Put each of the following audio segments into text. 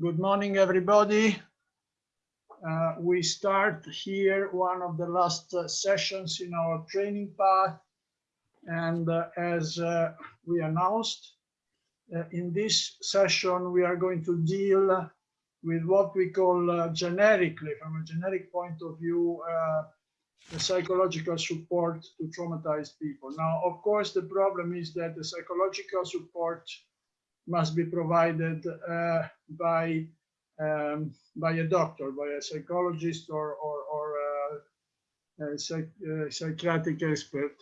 Good morning, everybody. Uh, we start here one of the last uh, sessions in our training path. And uh, as uh, we announced, uh, in this session, we are going to deal with what we call uh, generically, from a generic point of view, the psychological support to traumatized people. Now, of course, the problem is that the psychological support must be provided uh, by um, by a doctor, by a psychologist or or, or uh, a, psych a psychiatric expert,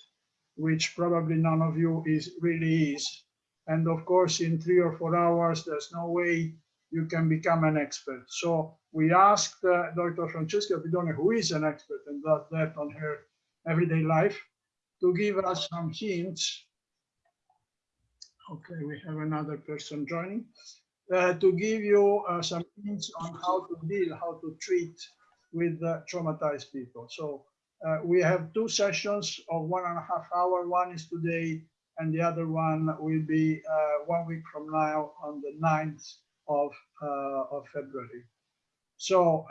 which probably none of you is really is. And of course, in three or four hours, there's no way you can become an expert. So we asked uh, Dr. Francesca Pidone, who is an expert and does that on her everyday life, to give us some hints Okay, we have another person joining. Uh, to give you uh, some hints on how to deal, how to treat with uh, traumatized people. So uh, we have two sessions of one and a half hour. One is today, and the other one will be uh, one week from now on the 9th of, of February. So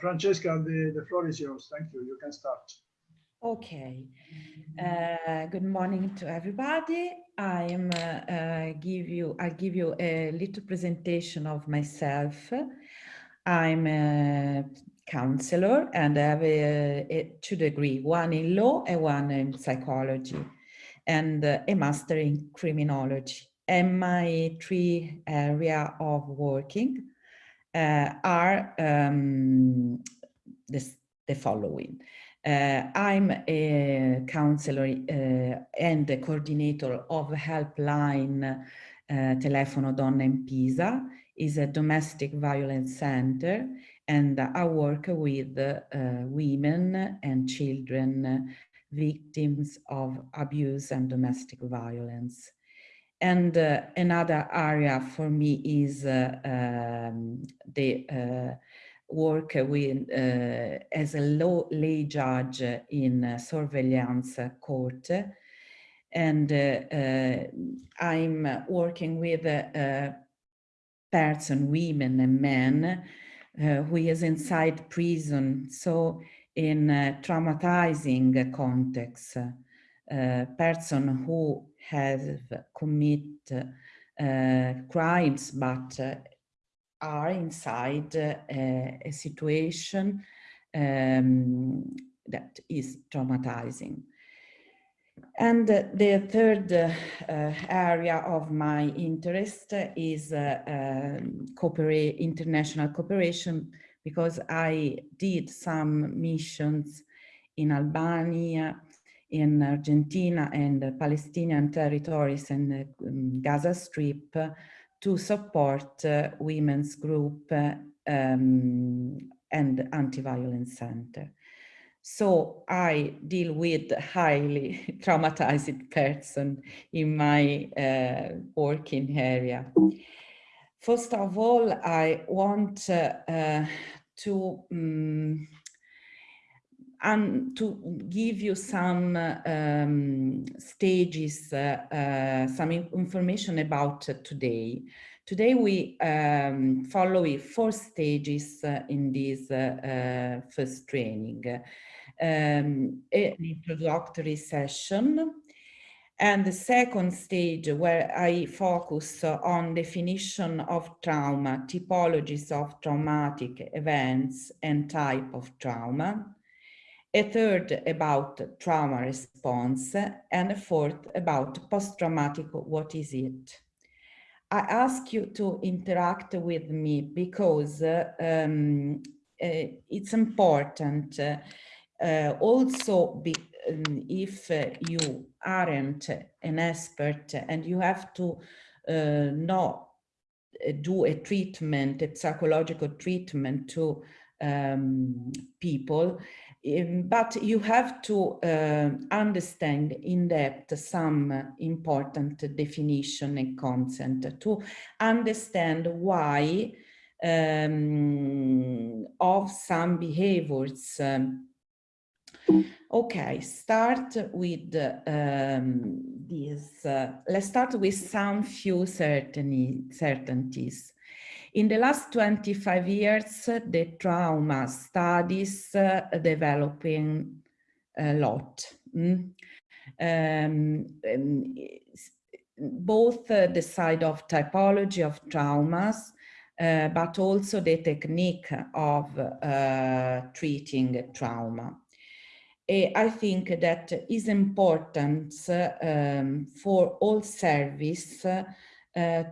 Francesca, the, the floor is yours. Thank you. You can start. Okay. Uh, good morning to everybody. I am uh, uh, give you I'll give you a little presentation of myself. I'm a counselor and I have a, a two degree, one in law and one in psychology, and uh, a master in criminology. And my three area of working uh, are um, this, the following. Uh, I'm a counselor uh, and a coordinator of Helpline uh, Telefono Donna in Pisa, is a domestic violence center, and I work with uh, women and children victims of abuse and domestic violence. And uh, another area for me is uh, um, the work with, uh, as a law lay judge in surveillance court. And uh, uh, I'm working with a person, women and men, who is inside prison. So in a traumatizing context, uh, person who has commit uh, crimes but uh, are inside uh, a situation um, that is traumatizing. And the third uh, area of my interest is um, cooperate, international cooperation because I did some missions in Albania, in Argentina and Palestinian territories and um, Gaza Strip to support uh, women's group uh, um, and anti-violence center. So I deal with highly traumatized person in my uh, working area. First of all, I want uh, uh, to um, and to give you some um, stages, uh, uh, some information about today. Today we um, follow four stages uh, in this first training. Um, an introductory session, and the second stage where I focus on definition of trauma, typologies of traumatic events and type of trauma a third about trauma response, and a fourth about post-traumatic, what is it? I ask you to interact with me because uh, um, uh, it's important uh, also be, um, if you aren't an expert and you have to uh, not do a treatment, a psychological treatment to um, people, um, but you have to uh, understand in depth some important definition and concept to understand why um, of some behaviors. Um, okay, start with um, this. Uh, let's start with some few certainty, certainties. In the last 25 years, the trauma studies uh, developing a lot. Mm? Um, um, both uh, the side of typology of traumas, uh, but also the technique of uh, treating trauma. I think that is important um, for all service uh,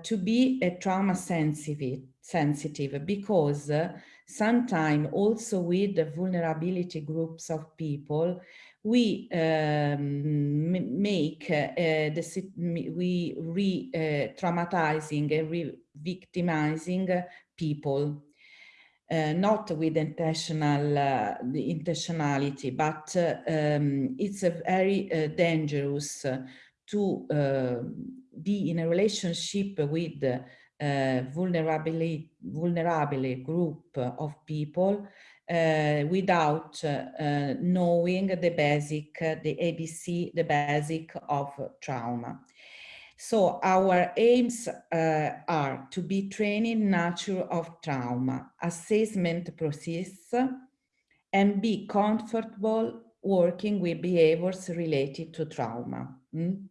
to be a trauma sensitive, sensitive because uh, sometimes also with the vulnerability groups of people, we um, make uh, the we re-traumatizing uh, and re-victimizing people. Uh, not with intentional uh, intentionality, but uh, um, it's a very uh, dangerous to be in a relationship with uh, vulnerable, vulnerable group of people uh, without uh, knowing the basic, the ABC, the basic of trauma. So our aims uh, are to be training nature of trauma, assessment process, and be comfortable working with behaviors related to trauma. Mm?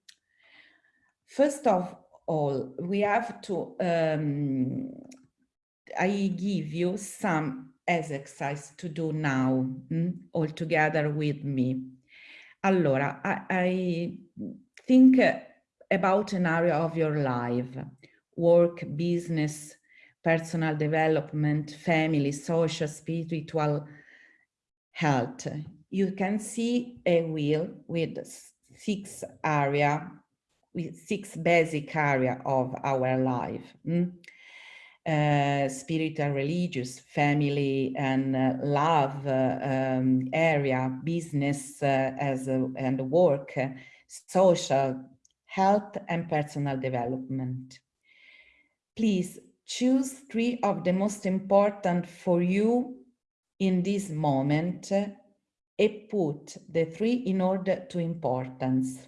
First of all, we have to, um, I give you some exercise to do now, mm, all together with me. Allora, I, I think about an area of your life, work, business, personal development, family, social, spiritual health. You can see a wheel with six area, six basic area of our life. Mm? Uh, spiritual, religious, family and uh, love uh, um, area, business uh, as a, and work, social, health and personal development. Please choose three of the most important for you in this moment and put the three in order to importance.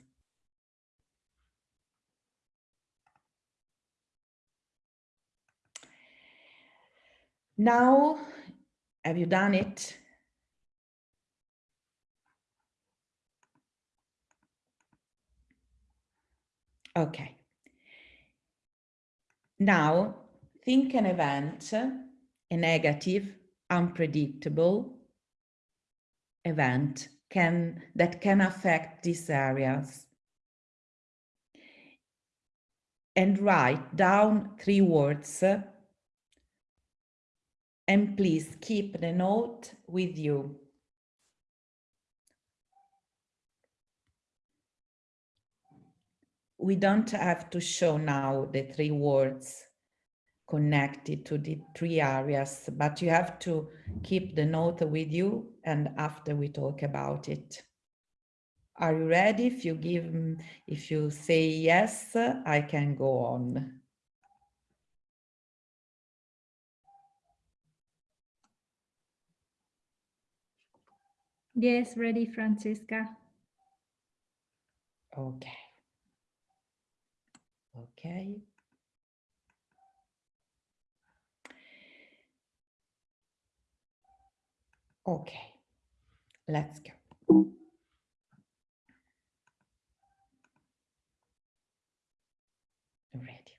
Now, have you done it? Okay. Now, think an event, a negative, unpredictable event can that can affect these areas. And write down three words and please keep the note with you. we don't have to show now the three words connected to the three areas, but you have to keep the note with you and after we talk about it. Are you ready? If you give, if you say yes, I can go on. Yes, ready, Francesca. Okay. Okay. Okay, let's go. Ready.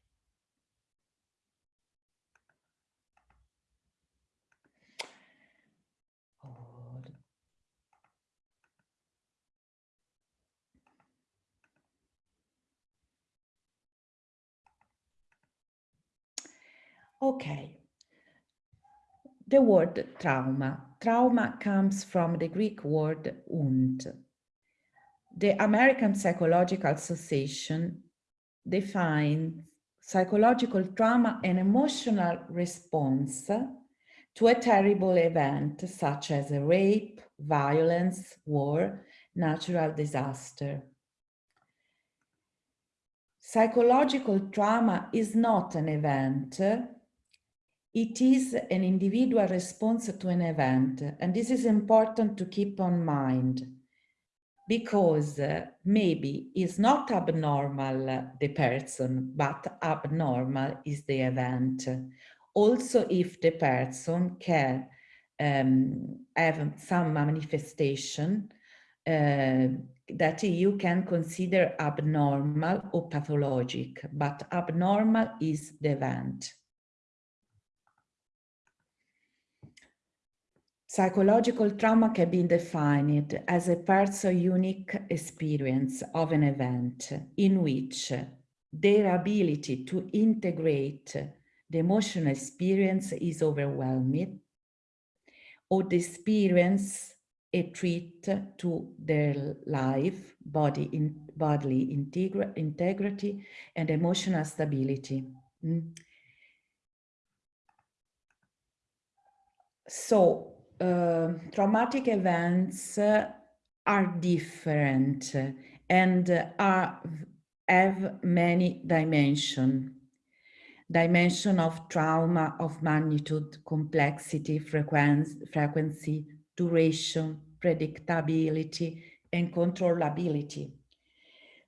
Okay. The word trauma. Trauma comes from the Greek word wound. The American Psychological Association defines psychological trauma an emotional response to a terrible event such as a rape, violence, war, natural disaster. Psychological trauma is not an event, it is an individual response to an event. And this is important to keep on mind because uh, maybe it's not abnormal, uh, the person, but abnormal is the event. also if the person can um, have some manifestation uh, that you can consider abnormal or pathologic, but abnormal is the event. Psychological trauma can be defined as a person's unique experience of an event in which their ability to integrate the emotional experience is overwhelming or the experience a threat to their life, body in, bodily integra integrity and emotional stability. Mm. So uh, traumatic events are different and are, have many dimensions. Dimension of trauma, of magnitude, complexity, frequency, frequency duration, predictability, and controllability.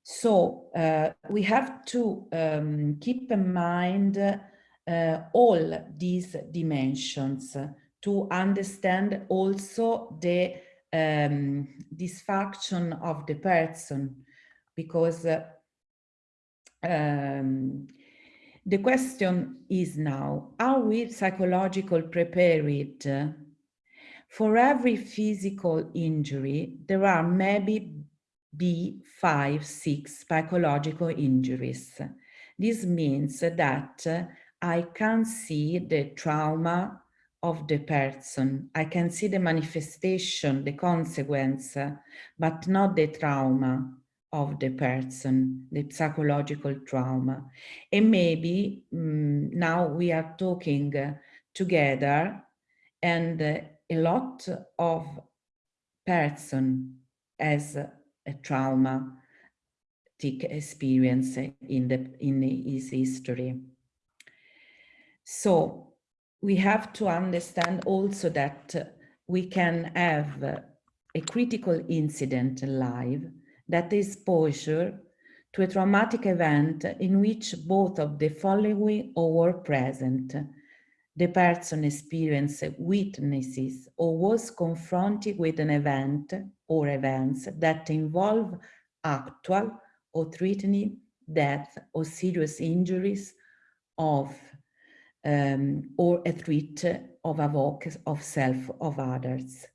So uh, we have to um, keep in mind uh, all these dimensions to understand also the um, dysfunction of the person because uh, um, the question is now, are we psychological prepared? For every physical injury, there are maybe be five, six psychological injuries. This means that I can see the trauma of the person. I can see the manifestation, the consequence, but not the trauma of the person, the psychological trauma. And maybe um, now we are talking together and a lot of person as a, a traumatic experience in, the, in his history. So we have to understand also that uh, we can have a critical incident live that is exposure to a traumatic event in which both of the following were present. The person experienced witnesses or was confronted with an event or events that involve actual or threatening death or serious injuries of um, or a threat of a vote of self of others.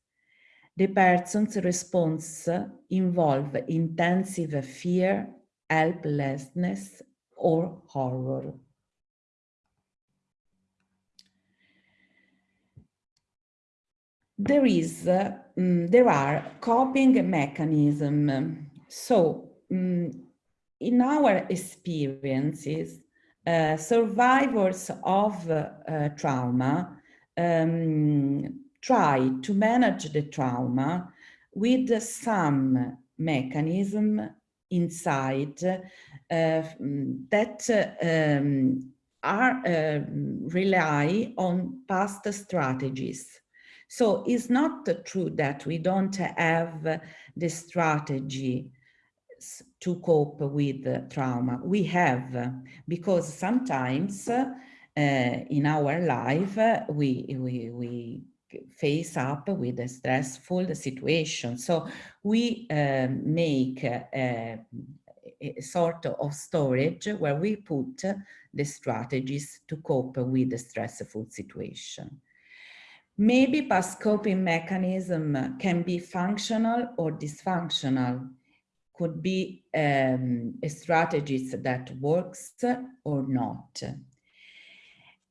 The person's response involve intensive fear, helplessness, or horror. There is, um, there are coping mechanisms. So um, in our experiences, uh, survivors of uh, trauma um, try to manage the trauma with some mechanism inside uh, that um, are uh, rely on past strategies. So it's not true that we don't have the strategy to cope with trauma. We have, because sometimes uh, in our life, we, we, we face up with a stressful situation. So we uh, make a, a, sort of storage where we put the strategies to cope with the stressful situation. Maybe past coping mechanism can be functional or dysfunctional could be um, a strategy that works or not.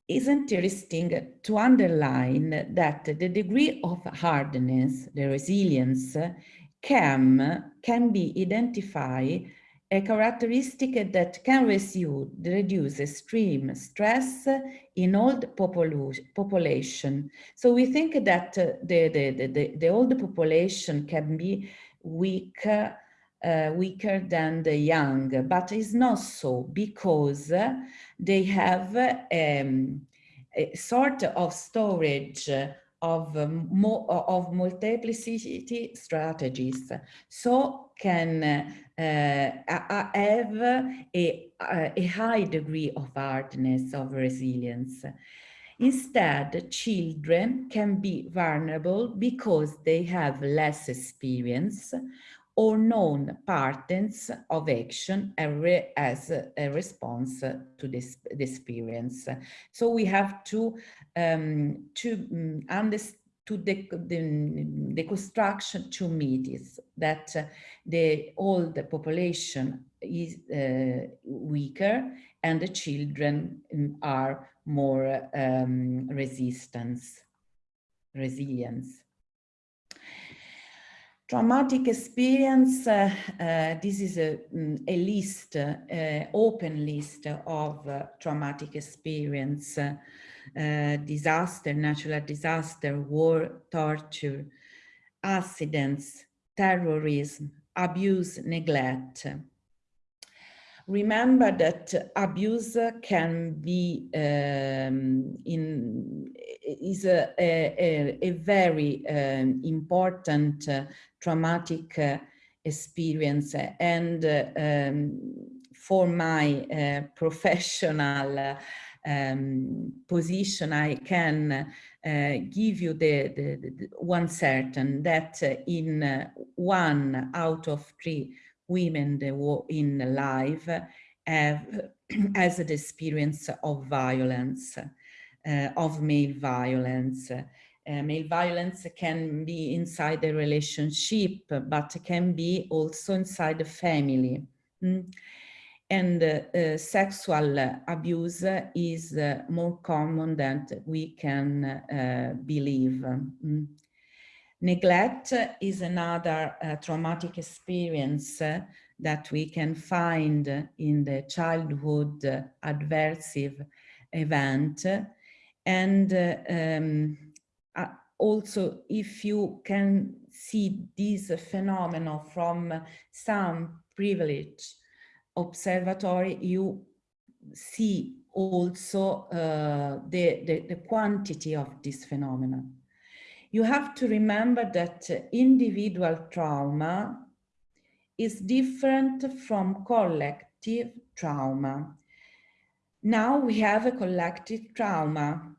It's interesting to underline that the degree of hardness, the resilience, can, can be identified a characteristic that can reduce extreme stress in old population. So we think that the, the, the, the old population can be weak uh, weaker than the young, but it's not so because they have um, a sort of storage of um, of multiplicity strategies. So can uh, have a, a high degree of hardness of resilience. Instead, children can be vulnerable because they have less experience or known patterns of action as a response to this experience. So we have to um, to mm, understand to the, the, the, construction to myths that uh, the old population is uh, weaker and the children mm, are more um, resistance, resilience. Traumatic experience, uh, uh, this is a, mm, a list, uh, open list of uh, traumatic experience, uh, uh, disaster, natural disaster, war, torture, accidents, terrorism, abuse, neglect. Remember that abuse can be um, in is a, a, a very um, important uh, traumatic uh, experience. And uh, um, for my uh, professional um, position I can uh, give you the, the, the, one certain that in one out of three women in life have has the experience of violence, uh, of male violence. Uh, male violence can be inside the relationship, but can be also inside the family. Mm. And uh, uh, sexual abuse is uh, more common than we can uh, believe. Mm. Neglect is another uh, traumatic experience uh, that we can find in the childhood uh, adversive event. And uh, um, also, if you can see this phenomenon from some privileged observatory, you see also uh, the, the, the quantity of this phenomenon you have to remember that individual trauma is different from collective trauma. Now we have a collective trauma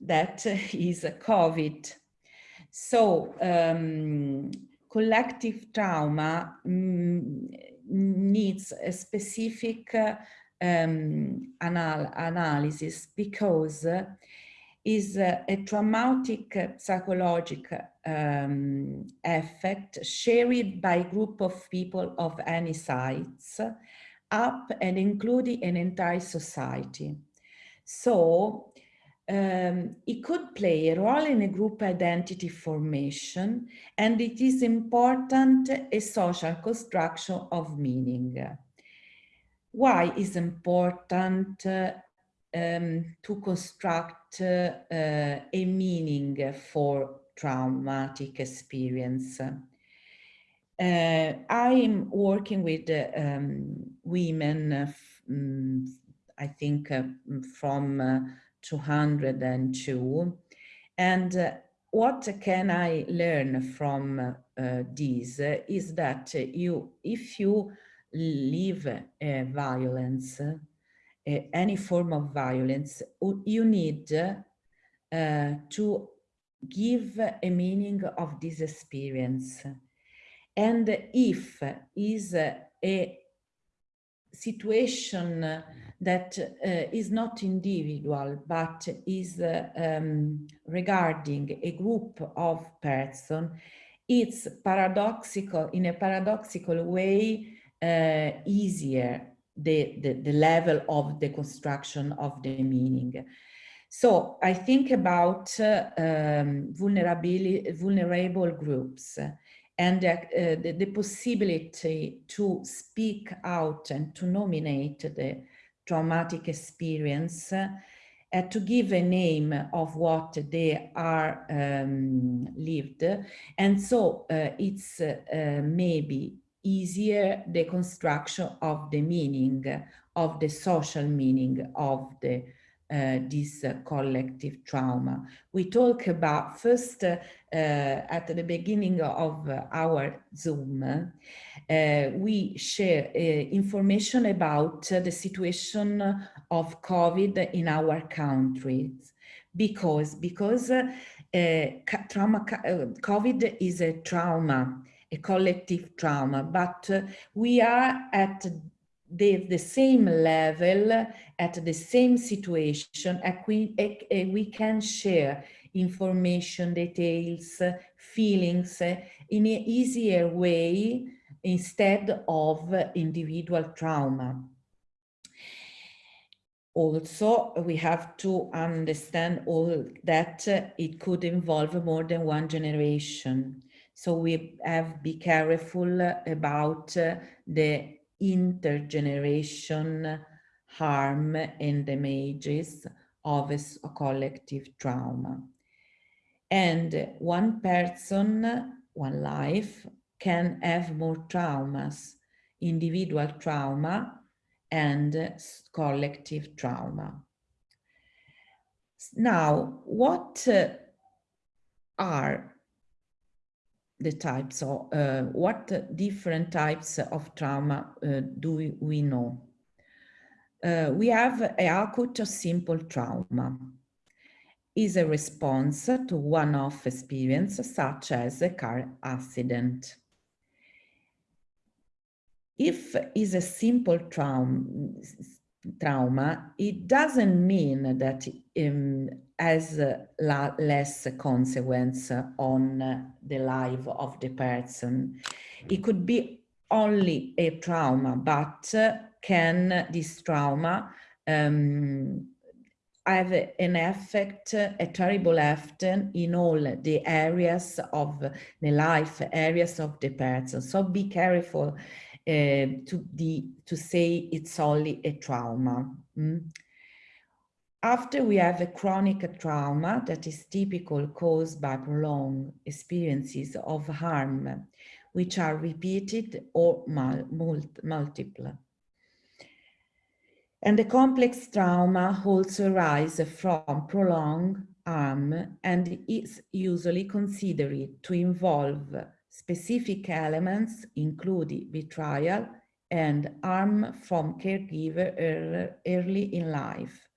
that is a COVID. So um, collective trauma mm, needs a specific um, anal analysis because is a, traumatic uh, psychological um, effect shared by a group of people of any size up and including an entire society. So um, it could play a role in a group identity formation and it is important a social construction of meaning. Why is important uh, um, to construct uh, a meaning for traumatic experience. Uh, I'm working with um, women, um, I think uh, from uh, 202. And uh, what can I learn from uh, this is that you, if you live violence, any form of violence, you need uh, to give a meaning of this experience. And if is a situation that uh, is not individual, but is uh, um, regarding a group of person, it's paradoxical, in a paradoxical way, uh, easier the, the, the level of the construction of the meaning. So I think about uh, um, vulnerable groups and uh, the, the, possibility to speak out and to nominate the traumatic experience uh, to give a name of what they are um, lived. And so uh, it's uh, maybe easier the construction of the meaning, of the social meaning of the uh, this uh, collective trauma. We talk about first uh, at the beginning of our Zoom, we share information about the situation of COVID in our countries because because uh, trauma uh, COVID is a trauma, a collective trauma, but uh, we are at the, the same level, at the same situation, we, we can share information, details, feelings in an easier way instead of individual trauma. Also, we have to understand all that it could involve more than one generation. So we have be careful about the intergeneration harm and damages of a, a collective trauma. And one person, one life can have more traumas, individual trauma and collective trauma. Now, what uh, are the types of, uh, what different types of trauma uh, do we, know? Uh, we have a acute or simple trauma is a response to one-off experience such as a car accident. If is a simple trauma, trauma, it doesn't mean that um, has less consequence on the life of the person. It could be only a trauma, but can this trauma um, have an effect, a terrible effect in all the areas of the life, areas of the person. So be careful uh, to, the, to say it's only a trauma. Mm? After we have a chronic trauma that is typical caused by prolonged experiences of harm, which are repeated or mul multiple. And the complex trauma also arises from prolonged harm and is usually considered to involve specific elements including betrayal and harm from caregiver early in life.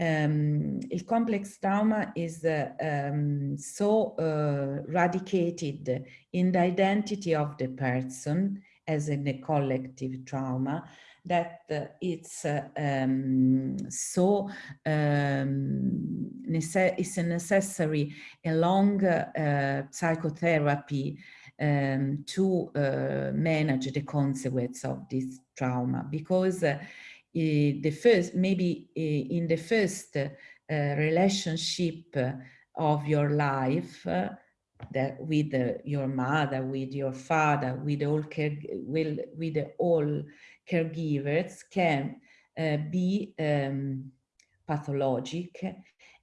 Um, complex trauma is uh, um, so uh, radicated in the identity of the person as in a collective trauma that uh, it's uh, um, so um, it's a necessary a long uh, psychotherapy um, to uh, manage the consequence of this trauma. Because uh, the first maybe in the first uh, relationship of your life that with your mother, with your father, with all care, with, with all caregivers can uh, be um, pathologic.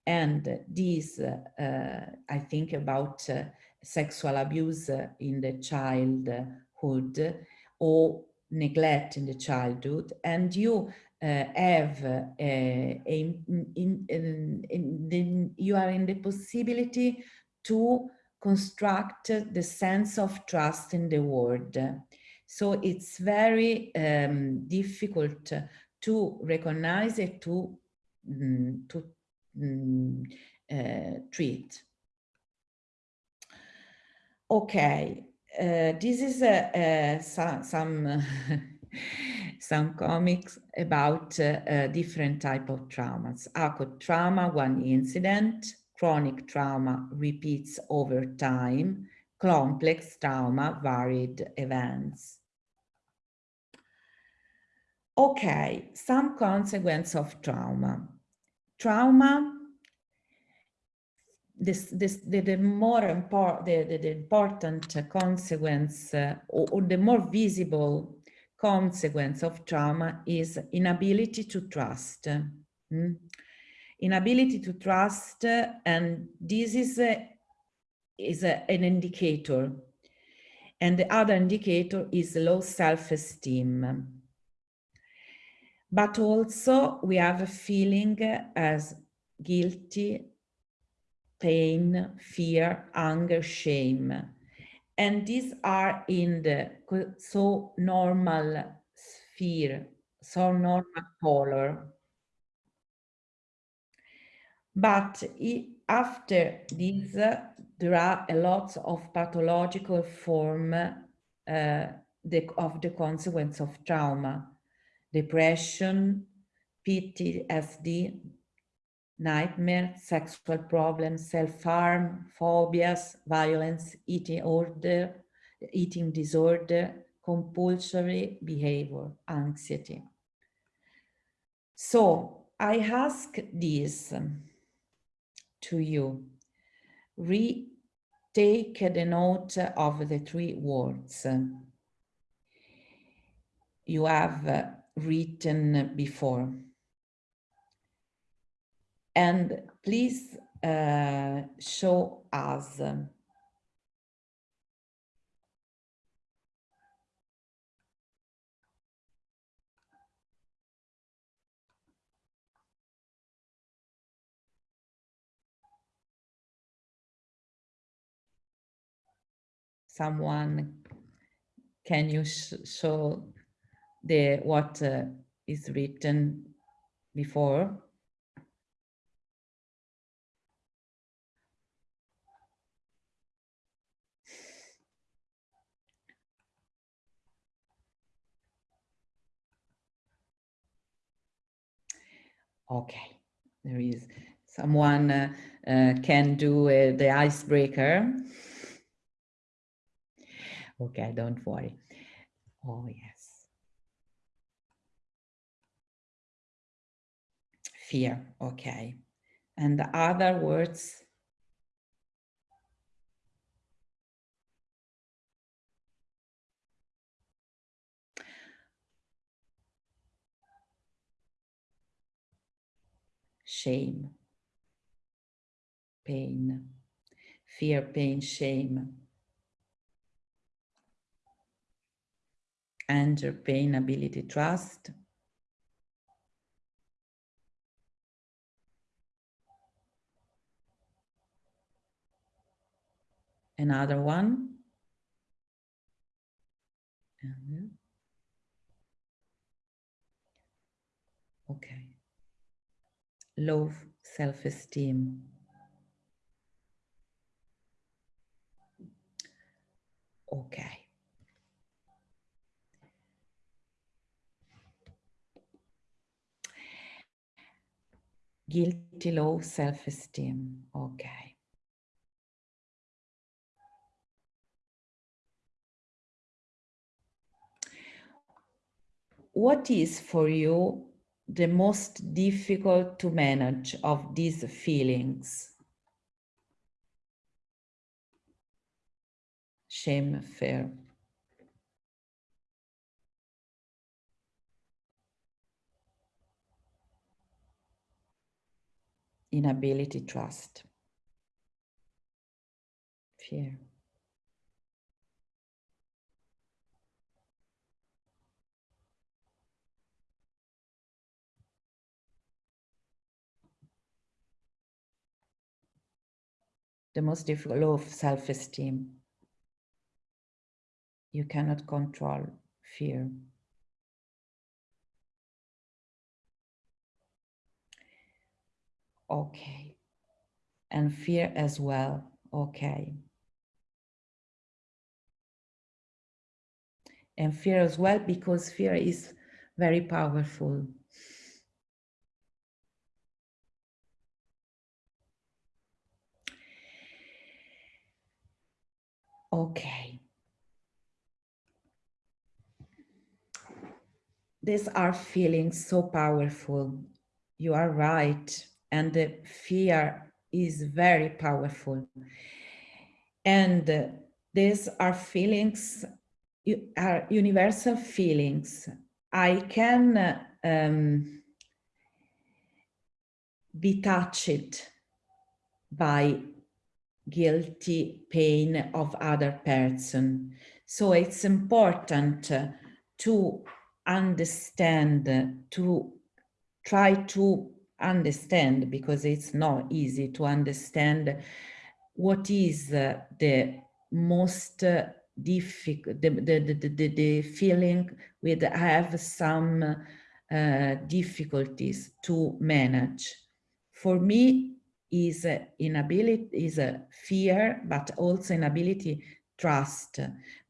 And this uh, I think about uh, sexual abuse in the childhood or neglect in the childhood. And you uh, have uh, a, in, in, in you are in the possibility to construct the sense of trust in the world so it's very um, difficult to recognize it, to, mm, to mm, uh, treat. Okay, uh, this is some some, some comics about uh, different type of traumas. Acute trauma, one incident, chronic trauma repeats over time, complex trauma, varied events. Okay, some consequence of trauma. Trauma, this, this, the, the more important, the, the, the, important consequence uh, or, or the more visible consequence of trauma is inability to trust. Mm? Inability to trust, and this is a, is a, an indicator. And the other indicator is low self-esteem. But also we have a feeling as guilty, pain, fear, anger, shame. And these are in the so normal sphere, so normal color. But after this, there are a lot of pathological form uh, the, of the consequence of trauma, depression, PTSD, nightmare, sexual problems, self-harm, phobias, violence, eating order, eating disorder, compulsory behavior, anxiety. So I ask this to you. Retake the note of the three words you have written before. And please uh, show us someone can you sh show the what uh, is written before Okay, there is someone uh, uh, can do uh, the icebreaker. Okay, don't worry. Oh, yes. Fear, okay. And the other words shame, pain, fear, pain, shame, anger, pain, ability, trust, another one. Uh-huh. Okay low self-esteem. Okay. Guilty, low self-esteem. Okay. What is for you the most difficult to manage of these feelings? Shame, fear. Inability, trust. Fear. the most difficult law of self-esteem. You cannot control fear. Okay. And fear as well. Okay. And fear as well, because fear is very powerful. Okay. These are feelings so powerful. You are right. And the fear is very powerful. And uh, these are feelings, are universal feelings. I can uh, um, be touched by guilty pain of other person. So it's important to understand, to try to understand, because it's not easy to understand what is uh, the most uh, difficult, the, the, the, the, the feeling with have some uh, difficulties to manage. For me, is uh, inability, is a fear, but also inability trust,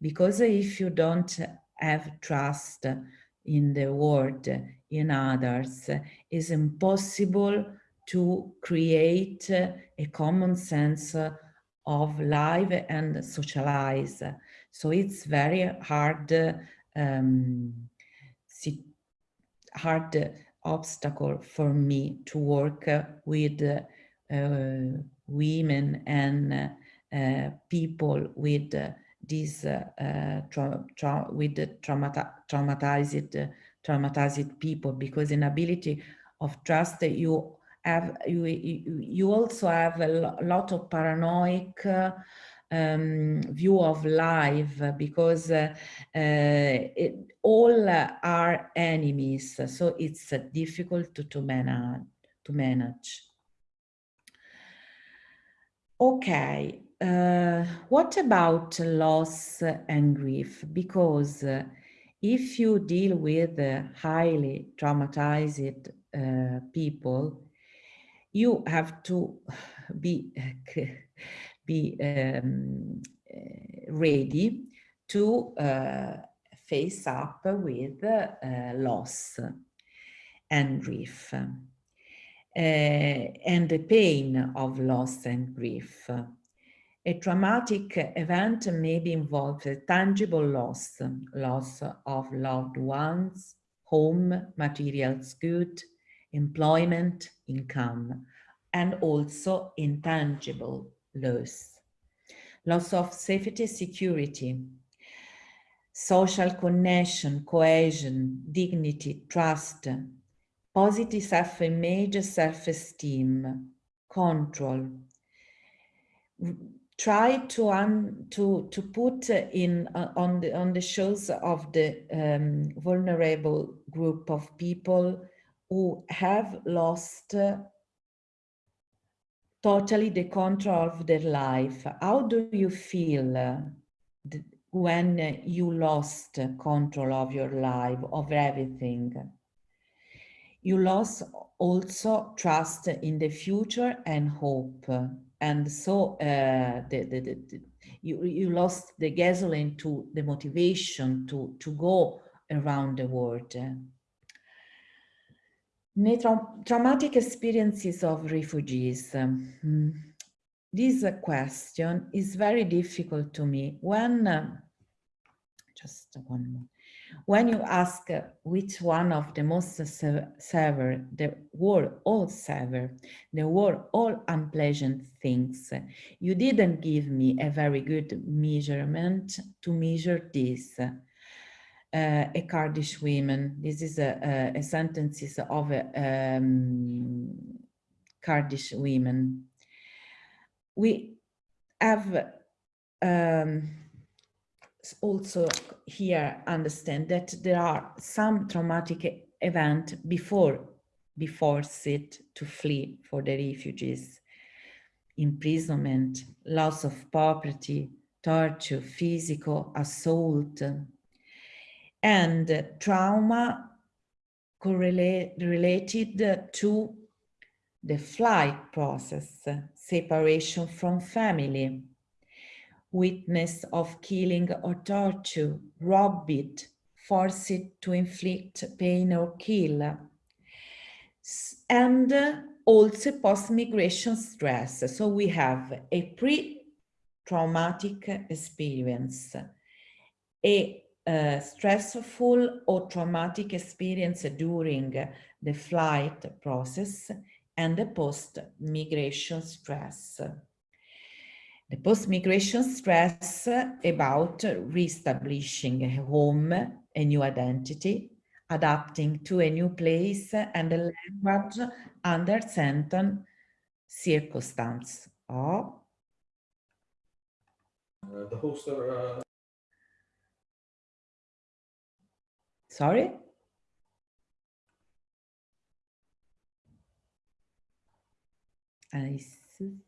because if you don't have trust in the world, in others, is impossible to create a common sense of life and socialize. So it's very hard, um, hard obstacle for me to work with uh, women and uh, people with this uh, tra tra with the traumata traumatized traumatized people because inability of trust you have you you also have a lot of paranoid um, view of life because uh, uh, it, all are enemies so it's uh, difficult to, to manage to manage. Okay uh, what about loss and grief because uh, if you deal with uh, highly traumatized people you have to be be um, ready to uh, face up with uh, loss and grief uh, and the pain of loss and grief. A traumatic event may be involved tangible loss, loss of loved ones, home, materials good, employment, income, and also intangible loss. Loss of safety, security, social connection, cohesion, dignity, trust, positive self-image, self-esteem, control. Try to un, to to put in uh, on the on the shows of the um, vulnerable group of people who have lost uh, totally the control of their life. How do you feel uh, when you lost control of your life, of everything? You lost also trust in the future and hope. And so uh, the, the, the, you, you lost the gasoline to the motivation to, to go around the world traumatic experiences of refugees. Um, this question is very difficult to me. When, uh, just one more, when you ask which one of the most severe, the were all severe, the were all unpleasant things, you didn't give me a very good measurement to measure this uh, a Kurdish woman. This is a, a, a sentences of a, um, Kurdish women. We have um, also here understand that there are some traumatic event before before it to flee for the refugees. Imprisonment loss of property torture physical assault and trauma correlate, related to the flight process, separation from family, witness of killing or torture, robbed, forced to inflict pain or kill, and also post-migration stress. So we have a pre-traumatic experience, a uh, stressful or traumatic experience during the flight process and the post-migration stress the post-migration stress about reestablishing a home, a new identity, adapting to a new place and a language under certain circumstances. Oh. Uh, the hosts are... Uh... Sorry? I see.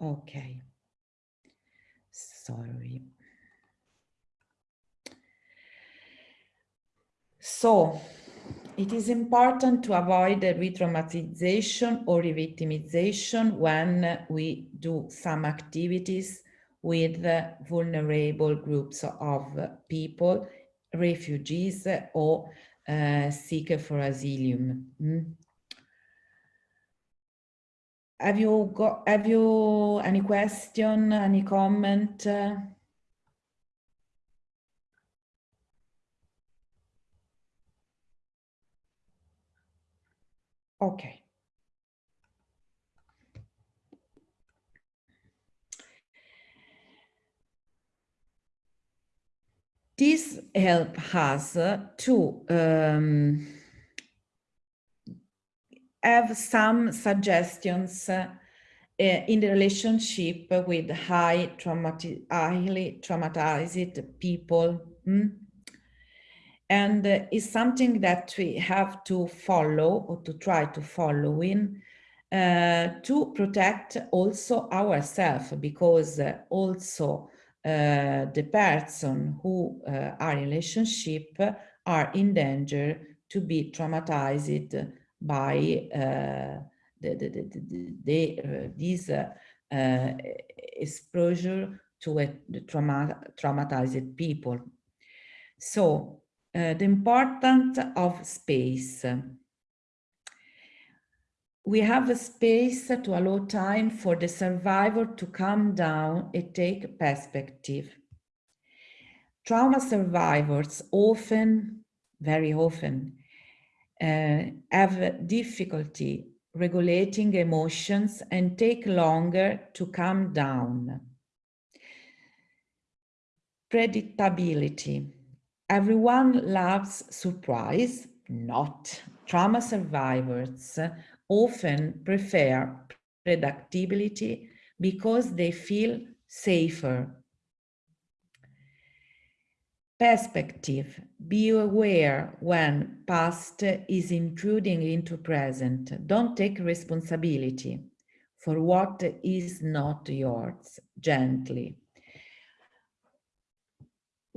Okay. Sorry. So it is important to avoid re-traumatization or re-victimization when we do some activities with vulnerable groups of people, refugees or uh, seeker for asylum. Mm. Have you got, have you any question, any comment? Okay. This help us to um, have some suggestions uh, in the relationship with high traumati highly traumatized people. Mm? And uh, it's something that we have to follow or to try to follow in uh, to protect also ourselves because uh, also uh, the person who uh, are in relationship are in danger to be traumatized by uh, the, the, the, the, uh, this uh, exposure to a trauma, traumatized people. So uh, the importance of space. We have a space to allow time for the survivor to calm down and take perspective. Trauma survivors often, very often, uh, have difficulty regulating emotions and take longer to calm down. Predictability. Everyone loves surprise, not. Trauma survivors often prefer predictability because they feel safer. Perspective. Be aware when past is intruding into present. Don't take responsibility for what is not yours, gently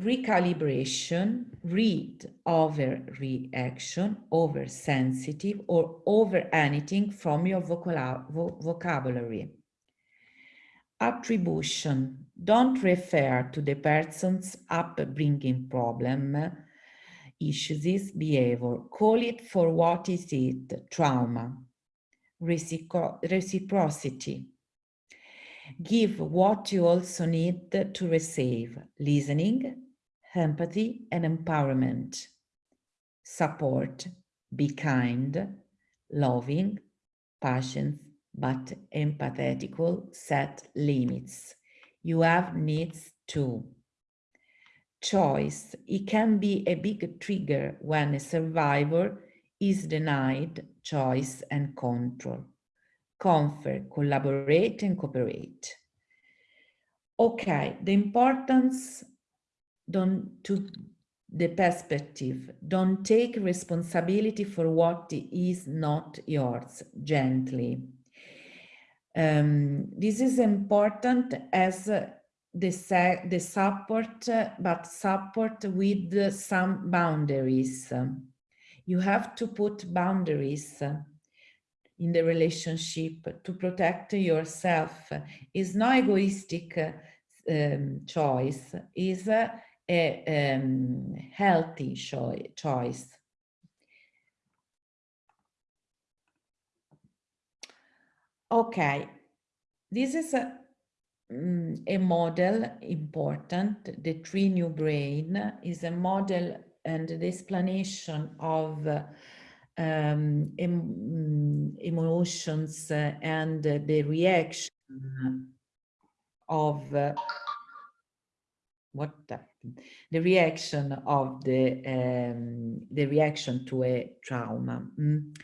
recalibration, read over reaction, over sensitive or over anything from your vocabulary. Attribution, don't refer to the person's upbringing problem, issues, behavior. Call it for what is it, trauma. Recipro reciprocity, give what you also need to receive, listening, empathy and empowerment. Support, be kind, loving, patient, but empathetical, set limits. You have needs too. Choice, it can be a big trigger when a survivor is denied choice and control. Comfort, collaborate and cooperate. Okay, the importance don't to the perspective don't take responsibility for what is not yours gently um, this is important as the, the support but support with some boundaries. You have to put boundaries in the relationship to protect yourself. Is no egoistic um, choice. Is a um, healthy choice. Okay, this is a, um, a model important. The triune brain is a model and the explanation of um, em emotions uh, and the reaction of uh, what the, the reaction of the um, the reaction to a trauma. Mm.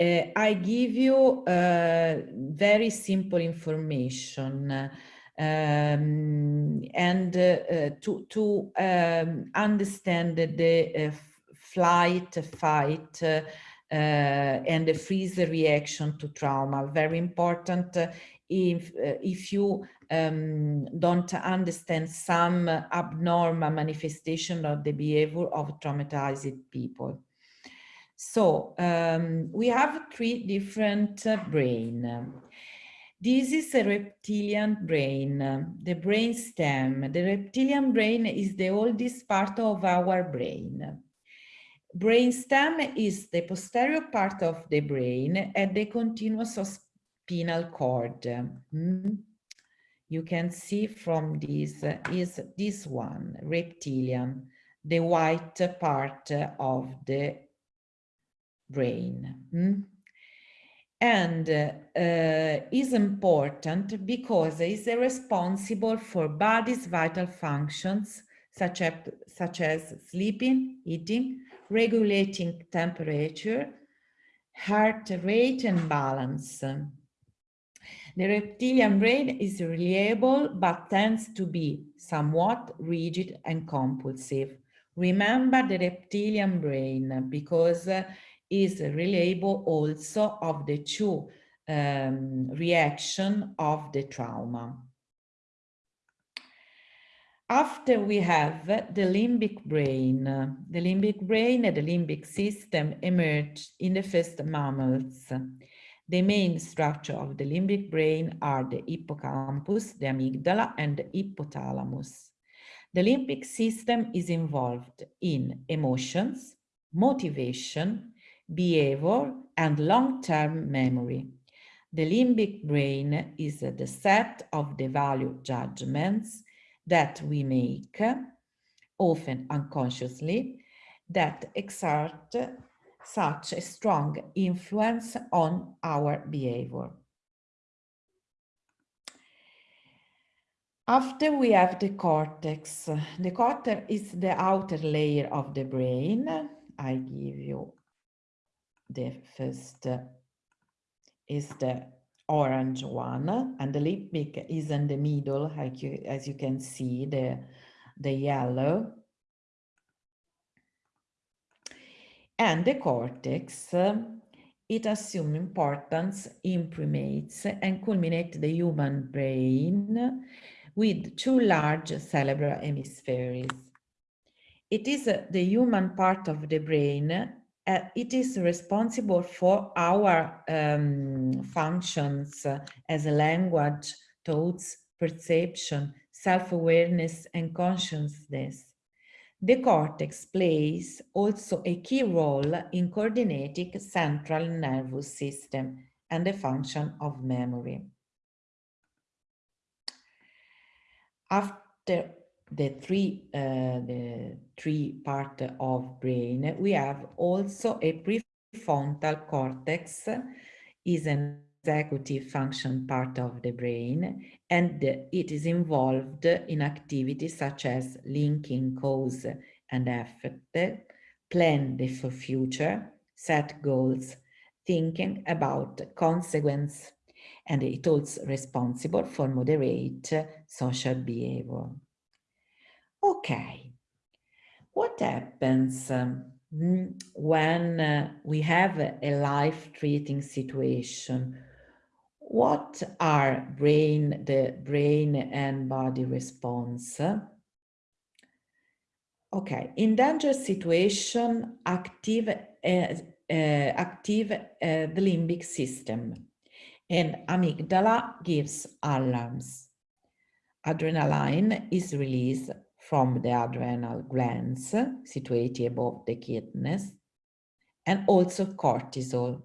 Uh, I give you uh, very simple information um, and uh, to to um, understand the flight, fight, uh, uh, and the freeze reaction to trauma. Very important uh, if, uh, if you um, don't understand some abnormal manifestation of the behavior of traumatized people. So um, we have three different uh, brain. This is a reptilian brain, the brain stem. The reptilian brain is the oldest part of our brain. Brain stem is the posterior part of the brain and the continuous spinal cord. Mm. You can see from this uh, is this one, reptilian, the white part of the brain. Mm? And uh, is important because it is responsible for body's vital functions, such as, such as sleeping, eating, regulating temperature, heart rate and balance. The reptilian brain is reliable but tends to be somewhat rigid and compulsive. Remember the reptilian brain because uh, is reliable also of the two um, reaction of the trauma. After we have the limbic brain, the limbic brain and the limbic system emerge in the first mammals. The main structure of the limbic brain are the hippocampus, the amygdala, and the hypothalamus. The limbic system is involved in emotions, motivation, behavior, and long-term memory. The limbic brain is the set of the value judgments that we make, often unconsciously, that exert such a strong influence on our behavior. After we have the cortex, the cortex is the outer layer of the brain. I give you the first is the orange one and the limbic is in the middle like you, as you can see the the yellow. And the cortex it assumes importance imprimates and culminate the human brain with two large cerebral hemispheres. It is the human part of the brain uh, it is responsible for our um, functions as a language, thoughts, perception, self-awareness and consciousness. The cortex plays also a key role in coordinating central nervous system and the function of memory. After the three uh, the three part of brain we have also a prefrontal cortex is an executive function part of the brain and it is involved in activities such as linking cause and effect plan the future set goals thinking about consequence and it also responsible for moderate social behavior Okay, what happens um, when uh, we have a life-threatening situation? What are brain, the brain and body response? Okay, in danger situation, active, uh, uh, active uh, the limbic system and amygdala gives alarms. Adrenaline is released from the adrenal glands situated above the kidneys, and also cortisol.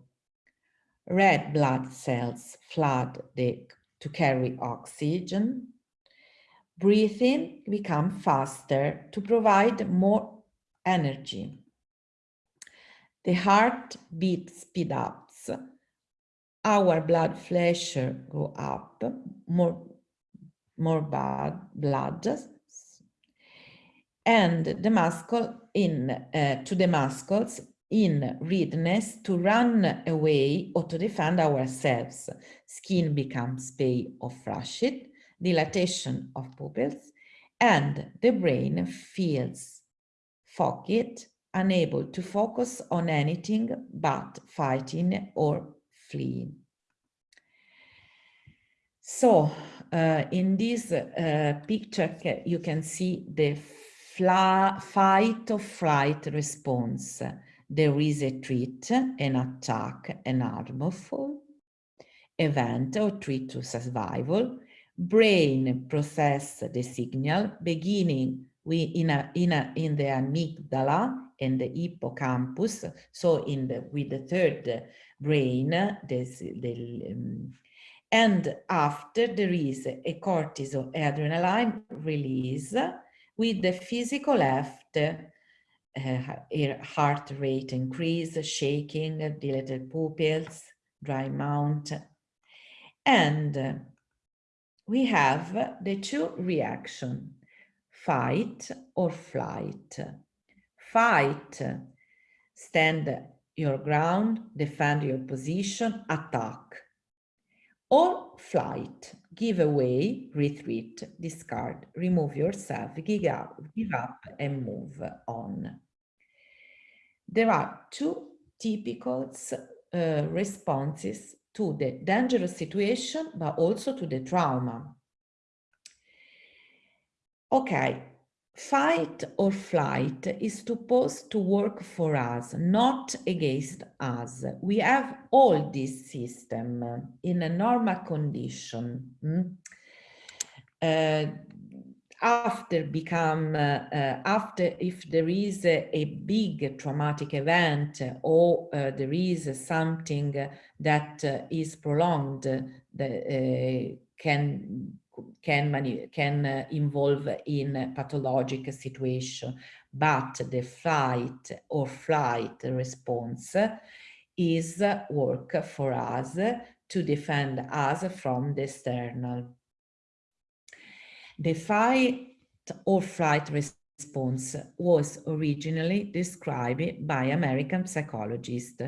Red blood cells flood the, to carry oxygen. Breathing become faster to provide more energy. The heart beat speed ups. Our blood pressure go up, more, more bad blood and the muscle in uh, to the muscles in readiness to run away or to defend ourselves. Skin becomes pale or flushed, dilatation of pupils, and the brain feels foggy, unable to focus on anything but fighting or fleeing. So uh, in this uh, picture, you can see the fight or flight response. There is a threat, an attack, an harmful event or threat to survival. Brain process the signal, beginning we in a, in a, in the amygdala and the hippocampus. So in the with the third brain, this the um, and after there is a cortisol adrenaline release with the physical left uh, heart rate increase, shaking, dilated pupils, dry mouth. And uh, we have the two reaction, fight or flight. Fight, stand your ground, defend your position, attack or flight, give away, retreat, discard, remove yourself, give up, give up and move on. There are two typical uh, responses to the dangerous situation, but also to the trauma. Okay, Fight or flight is supposed to work for us, not against us. We have all this system in a normal condition. Mm? Uh, after become, uh, uh, after if there is a, a, big traumatic event or uh, there is something that uh, is prolonged, that uh, can can, can uh, involve in pathologic situation, but the fight or flight response is work for us to defend us from the external. The fight or flight response was originally described by American psychologist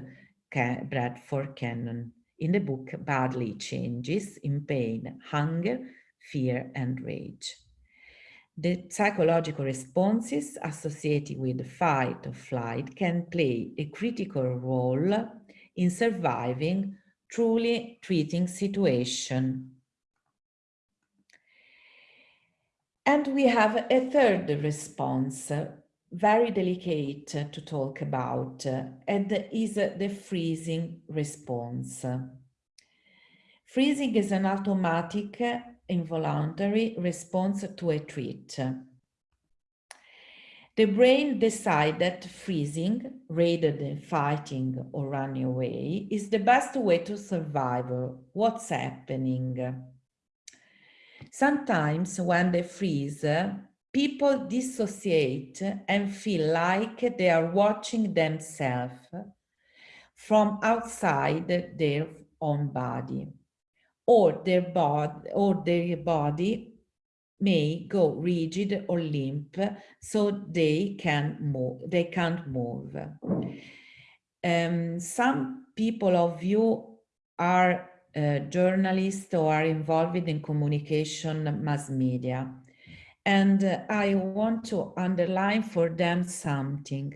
Bradford Cannon in the book Bodily Changes in Pain, Hunger, fear, and rage. The psychological responses associated with the fight or flight can play a critical role in surviving truly treating situation. And we have a third response, very delicate to talk about, and is the freezing response. Freezing is an automatic involuntary response to a threat. The brain decides that freezing, rather than fighting or running away, is the best way to survive what's happening. Sometimes when they freeze, people dissociate and feel like they are watching themselves from outside their own body or their body or their body may go rigid or limp so they can move they can't move. Um, some people of you are uh, journalists or are involved in communication mass media and uh, i want to underline for them something.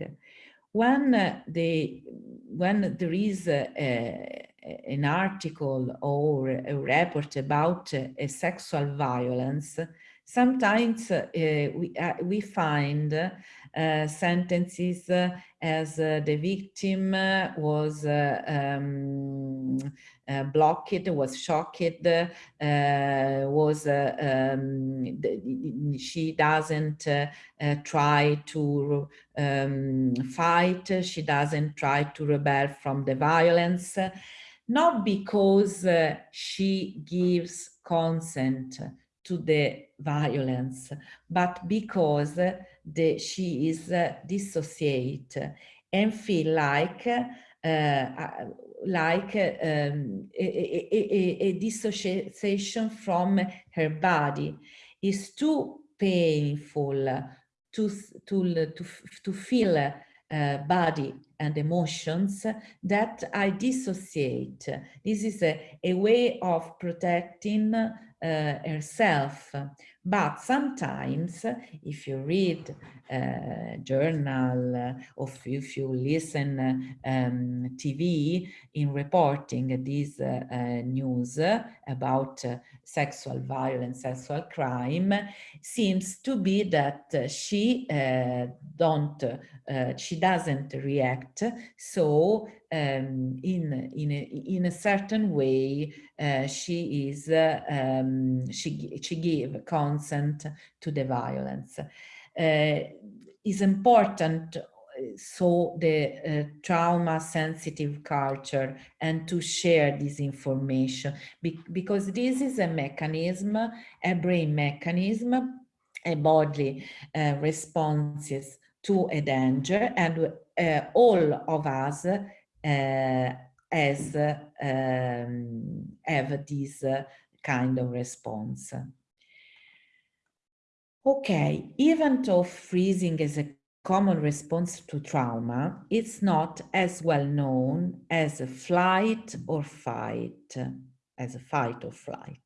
When uh, the when there is a an article or a report about a sexual violence, sometimes uh, we, uh, we find uh, sentences as the victim was um, blocked, was shocked, was um, she doesn't try to um, fight, she doesn't try to rebel from the violence not because uh, she gives consent to the violence, but because uh, the, she is uh, dissociate and feel like uh, uh, like um, a, a, a, a, dissociation from her body. Is too painful to to to, to feel uh, body and emotions that I dissociate. This is a, a way of protecting uh, herself. But sometimes if you read journal uh, or if you listen um, TV in reporting these uh, uh, news about uh, sexual violence, sexual crime, seems to be that she uh, don't, she doesn't react. So um, in, in, a, in a certain way, she is, um, she, she give consent to the violence. Uh, is important uh, so the uh, trauma sensitive culture and to share this information. Be because this is a mechanism a brain mechanism a bodily uh, responses to a danger and uh, all of us uh, as um, have this kind of response Okay, even though freezing is a common response to trauma, it's not as well known as a flight or fight, as a fight or flight.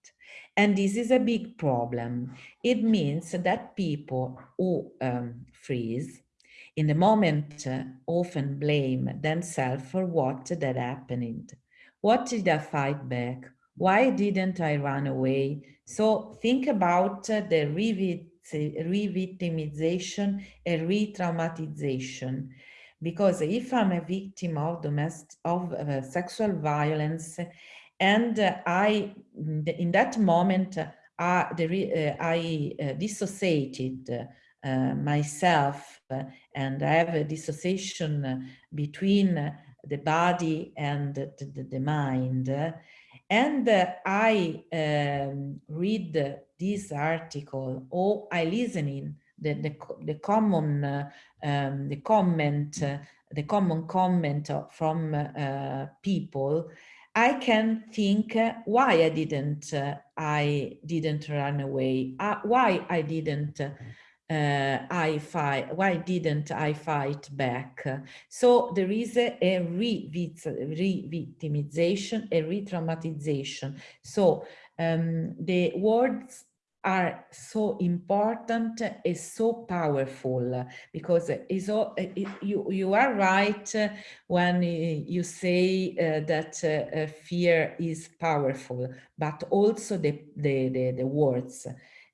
And this is a big problem. It means that people who um, freeze in the moment uh, often blame themselves for what that happened. What did I fight back? Why didn't I run away? So think about uh, the revid re-victimization and re-traumatization. Because if I'm a victim of domestic of uh, sexual violence, and uh, I, in that moment, uh, the, I uh, dissociated uh, myself and I have a dissociation between the body and the, the, mind. And uh, I um, read this article or I listen in the, the, the common, uh, um, the comment, uh, the common comment from uh, people, I can think uh, why I didn't, uh, I didn't run away, why I didn't uh, I fight, why didn't I fight back? So there is a, a re-victimization, a re-traumatization. So um, the words are so important is so powerful because it's all, it, you you are right when you say uh, that uh, fear is powerful but also the the the, the words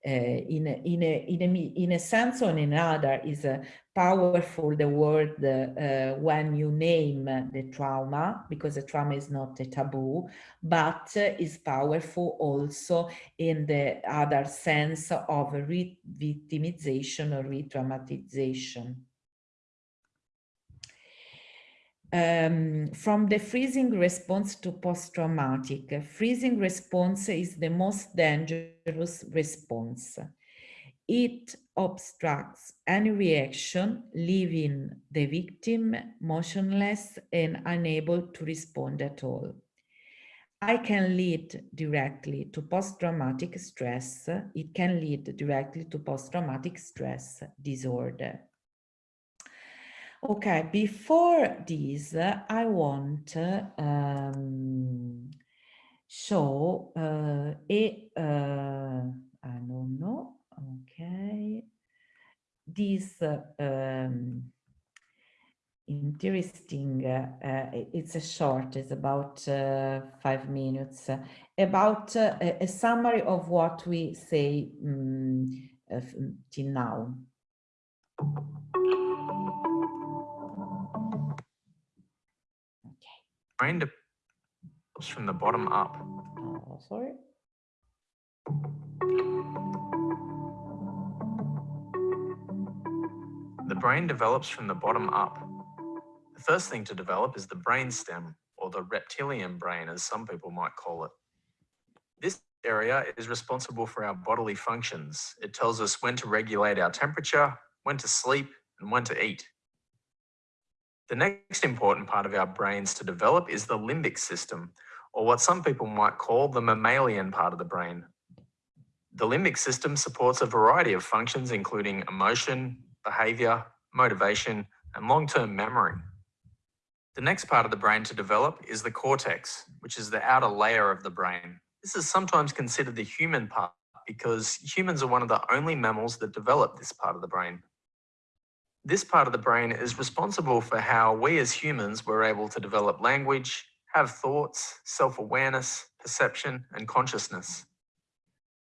uh, in, a, in, a, in, a, in a sense or in another is uh, powerful the word uh, when you name the trauma because the trauma is not a taboo but is powerful also in the other sense of re-victimization or re-traumatization. Um, from the freezing response to post-traumatic, freezing response is the most dangerous response. It obstructs any reaction, leaving the victim motionless and unable to respond at all. I can lead directly to post-traumatic stress. It can lead directly to post-traumatic stress disorder. Okay, before this, I want um, show uh, a, uh, I don't know, okay, this uh, um, interesting, uh, uh, it's a short, it's about uh, five minutes, about a, a, summary of what we say um, till now. brain develops from the bottom up. Oh, sorry. The brain develops from the bottom up. The first thing to develop is the brain stem, or the reptilian brain, as some people might call it. This area is responsible for our bodily functions. It tells us when to regulate our temperature, when to sleep, and when to eat. The next important part of our brains to develop is the limbic system, or what some people might call the mammalian part of the brain. The limbic system supports a variety of functions, including emotion, behavior, motivation, and long-term memory. The next part of the brain to develop is the cortex, which is the outer layer of the brain. This is sometimes considered the human part because humans are one of the only mammals that develop this part of the brain. This part of the brain is responsible for how we as humans were able to develop language, have thoughts, self-awareness, perception, and consciousness.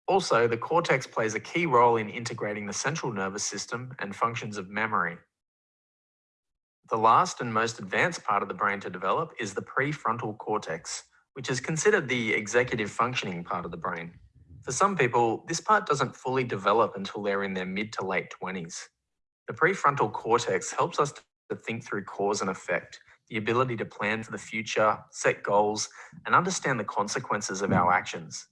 Also, the cortex plays a key role in integrating the central nervous system and functions of memory. The last and most advanced part of the brain to develop is the prefrontal cortex, which is considered the executive functioning part of the brain. For some people, this part doesn't fully develop until they're in their mid to late 20s. The prefrontal cortex helps us to think through cause and effect, the ability to plan for the future, set goals, and understand the consequences of our actions.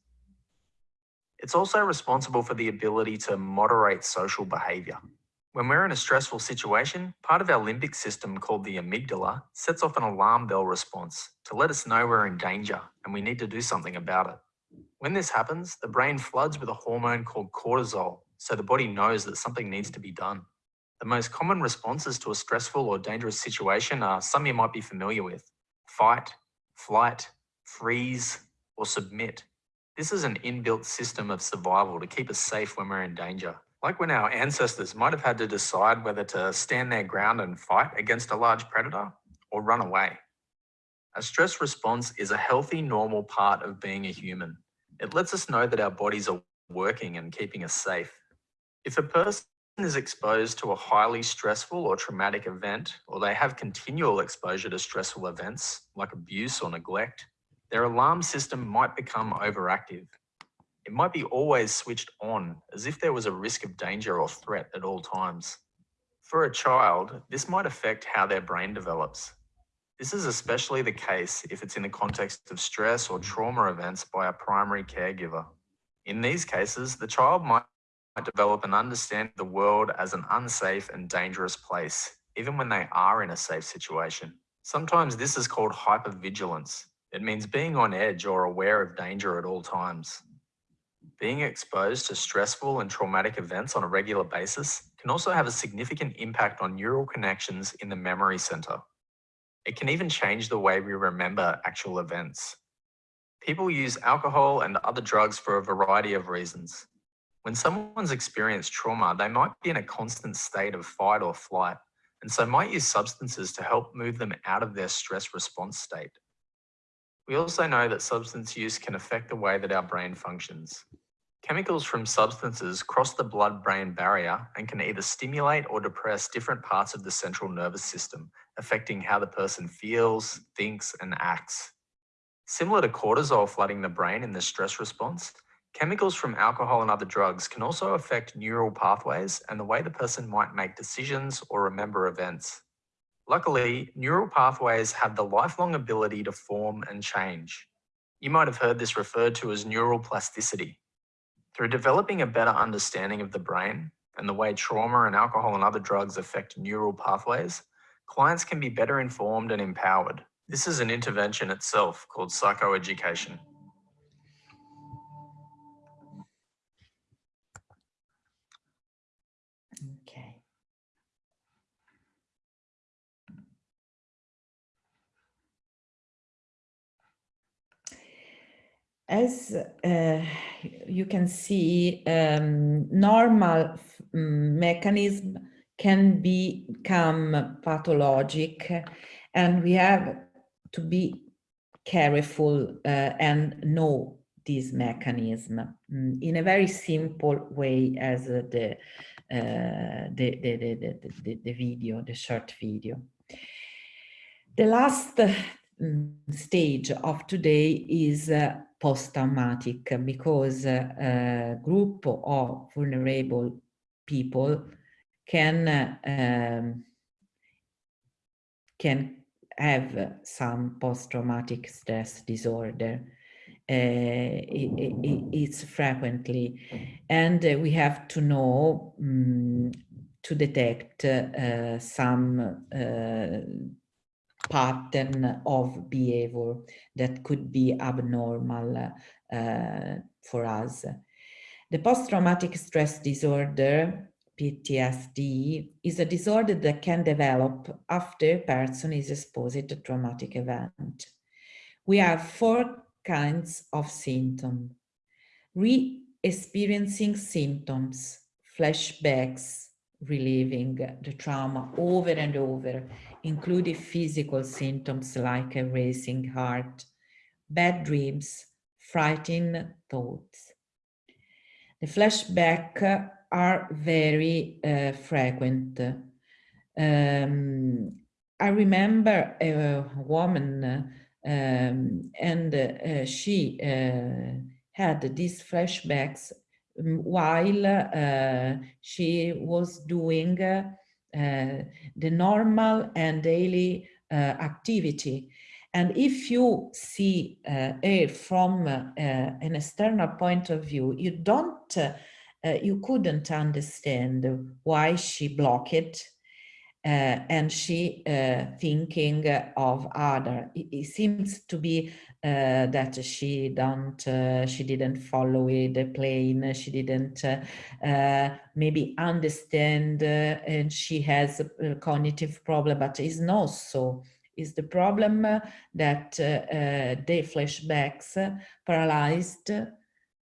It's also responsible for the ability to moderate social behavior. When we're in a stressful situation, part of our limbic system called the amygdala sets off an alarm bell response to let us know we're in danger and we need to do something about it. When this happens, the brain floods with a hormone called cortisol, so the body knows that something needs to be done. The most common responses to a stressful or dangerous situation are some you might be familiar with. Fight, flight, freeze, or submit. This is an inbuilt system of survival to keep us safe when we're in danger. Like when our ancestors might have had to decide whether to stand their ground and fight against a large predator or run away. A stress response is a healthy, normal part of being a human. It lets us know that our bodies are working and keeping us safe. If a person is exposed to a highly stressful or traumatic event, or they have continual exposure to stressful events like abuse or neglect, their alarm system might become overactive it might be always switched on as if there was a risk of danger or threat at all times. For a child, this might affect how their brain develops. This is especially the case if it's in the context of stress or trauma events by a primary caregiver. In these cases, the child might develop and understand the world as an unsafe and dangerous place, even when they are in a safe situation. Sometimes this is called hypervigilance. It means being on edge or aware of danger at all times. Being exposed to stressful and traumatic events on a regular basis can also have a significant impact on neural connections in the memory center. It can even change the way we remember actual events. People use alcohol and other drugs for a variety of reasons. When someone's experienced trauma, they might be in a constant state of fight or flight, and so might use substances to help move them out of their stress response state. We also know that substance use can affect the way that our brain functions. Chemicals from substances cross the blood-brain barrier and can either stimulate or depress different parts of the central nervous system, affecting how the person feels, thinks, and acts. Similar to cortisol flooding the brain in the stress response, chemicals from alcohol and other drugs can also affect neural pathways and the way the person might make decisions or remember events. Luckily, neural pathways have the lifelong ability to form and change. You might have heard this referred to as neural plasticity. Through developing a better understanding of the brain and the way trauma and alcohol and other drugs affect neural pathways, clients can be better informed and empowered. This is an intervention itself called psychoeducation. As uh, you can see, um, normal um, mechanism can become pathologic and we have to be careful uh, and know this mechanism mm, in a very simple way as the, uh, the, the, the, the, the video, the short video. The last mm, stage of today is uh, post-traumatic because a group of vulnerable people can um, can have some post-traumatic stress disorder. Uh, it, it, it's frequently, and uh, we have to know um, to detect uh, some pattern of behavior that could be abnormal uh, for us. The post-traumatic stress disorder, PTSD, is a disorder that can develop after a person is exposed to a traumatic event. We have four kinds of symptoms. Re experiencing symptoms, flashbacks, reliving the trauma over and over, including physical symptoms like a racing heart, bad dreams, frightening thoughts. The flashbacks are very uh, frequent. Um, I remember a woman um, and uh, she uh, had these flashbacks while uh, she was doing uh, the normal and daily uh, activity. And if you see uh, from an external point of view, you don't, you couldn't understand why she blocked uh, and she uh, thinking of other. It, it, seems to be uh, that she don't, uh, she didn't follow the plane, she didn't uh, uh, maybe understand, and she has a, cognitive problem, but it's not so. Is the problem that the flashbacks paralyzed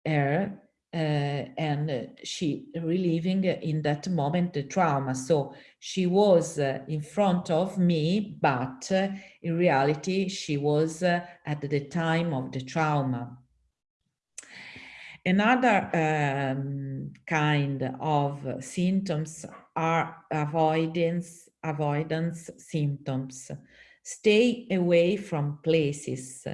her uh, and she reliving in that moment the trauma. So she was uh, in front of me, but uh, in reality, she was at the time of the trauma. Another um, kind of symptoms are avoidance, avoidance symptoms. Stay away from places,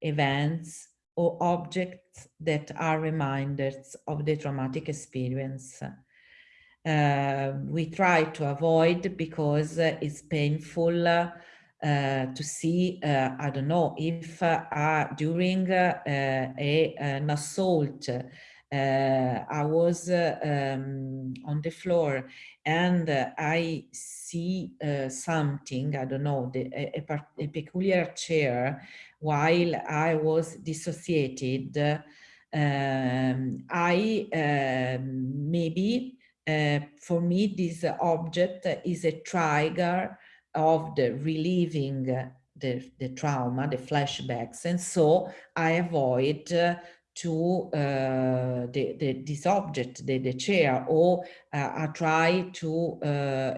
events, or objects that are reminders of the traumatic experience. Uh, we try to avoid because it's painful uh, to see, uh, I don't know, if uh, during uh, a, an assault, I was um, on the floor and I see something, I don't know, the, a, a, peculiar chair while I was dissociated, um, I uh, maybe uh, for me this object is a trigger of the relieving the, the trauma, the flashbacks, and so I avoid uh, to uh, the, the, this object, the, the chair, or uh, try to uh,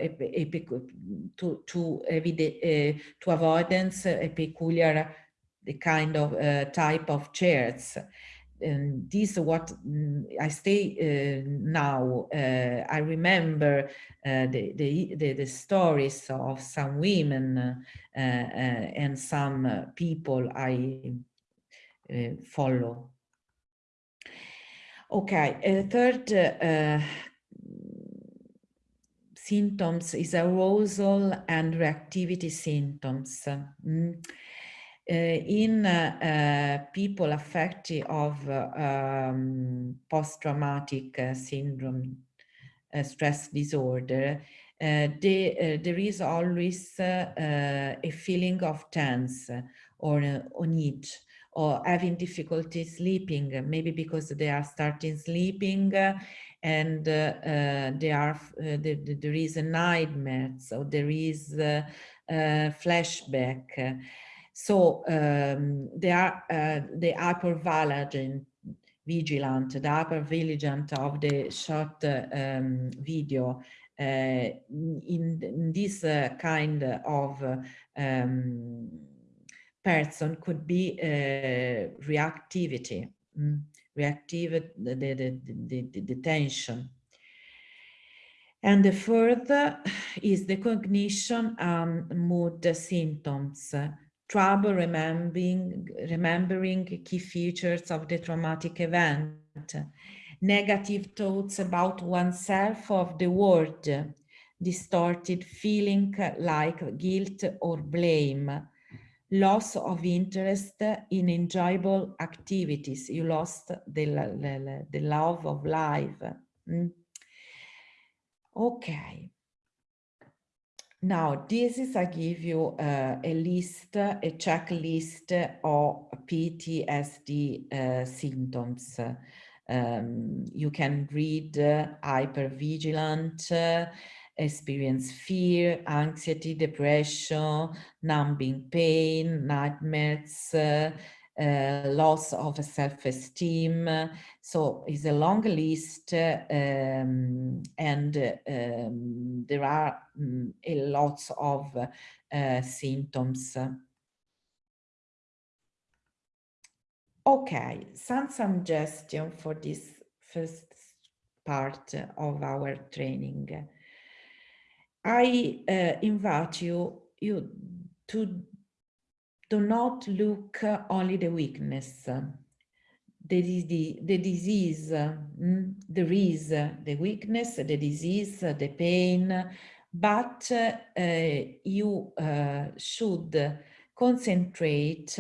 to to, uh, to avoidance a peculiar the kind of uh, type of chairs. And this what mm, I stay uh, now. Uh, I remember uh, the, the, the, the, stories of some women uh, uh, and some people I follow. Okay, third symptoms is arousal and reactivity symptoms. Mm. Uh, in uh, people affected of um, post-traumatic uh, syndrome stress disorder, they, there is always a feeling of tense or on edge or having difficulty sleeping, maybe because they are starting sleeping and uh, uh, they are, uh, the, the, there is a nightmare, so there is a flashback. So um, they are the hyper vigilant, vigilant, the hyper vigilant of the short um, video uh, in, in, this uh, kind of um, person could be uh, reactivity, mm, reactive, the, the, the, the, the tension. And the third is the cognition and mood symptoms. Trouble remembering, remembering key features of the traumatic event, negative thoughts about oneself of the world, distorted feeling like guilt or blame, loss of interest in enjoyable activities. You lost the, the, the love of life. Mm. Okay. Now, this is, I give you uh, a list, a checklist of PTSD uh, symptoms. Um, you can read uh, hypervigilant, experience fear, anxiety, depression, numbing pain, nightmares, uh, uh, loss of self-esteem. So it's a long list um, and um, there are um, a lots of uh, symptoms. Okay, some suggestion for this first part of our training. I uh, invite you, you to do not look only the weakness. The, the, the disease, mm, there is the weakness, the disease, the pain, but uh, you uh, should concentrate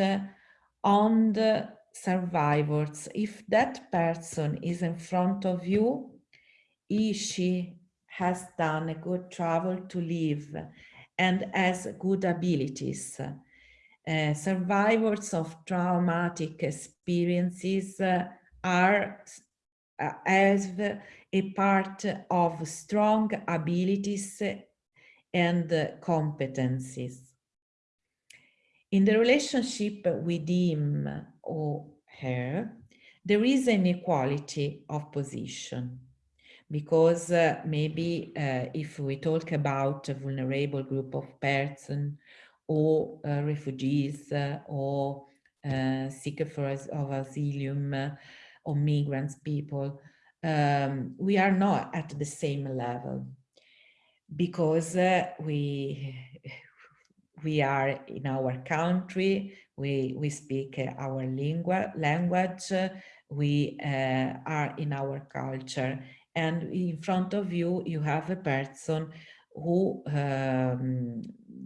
on the survivors. If that person is in front of you, he, she has done a good travel to live and has good abilities. Uh, survivors of traumatic experiences uh, are uh, as a part of strong abilities and competencies. In the relationship with him or her, there is an equality of position because uh, maybe uh, if we talk about a vulnerable group of persons or uh, refugees uh, or uh, seekers of asylum uh, or migrants people, um, we are not at the same level because we we are in our country, we, we speak our lingua, language, we are in our culture. And in front of you, you have a person who um,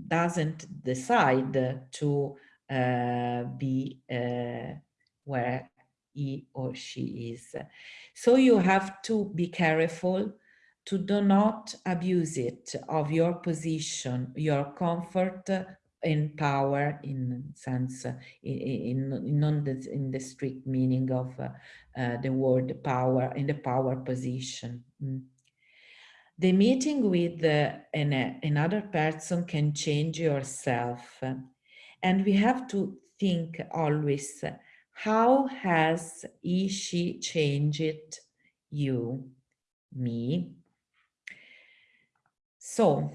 doesn't decide to uh, be uh, where he or she is. So you have to be careful to do not abuse it of your position, your comfort and power in sense, in, in, in, the, in the strict meaning of uh, uh, the word power, in the power position. Mm. The meeting with uh, an, another person can change yourself. And we have to think always, how has he, she changed you, me, so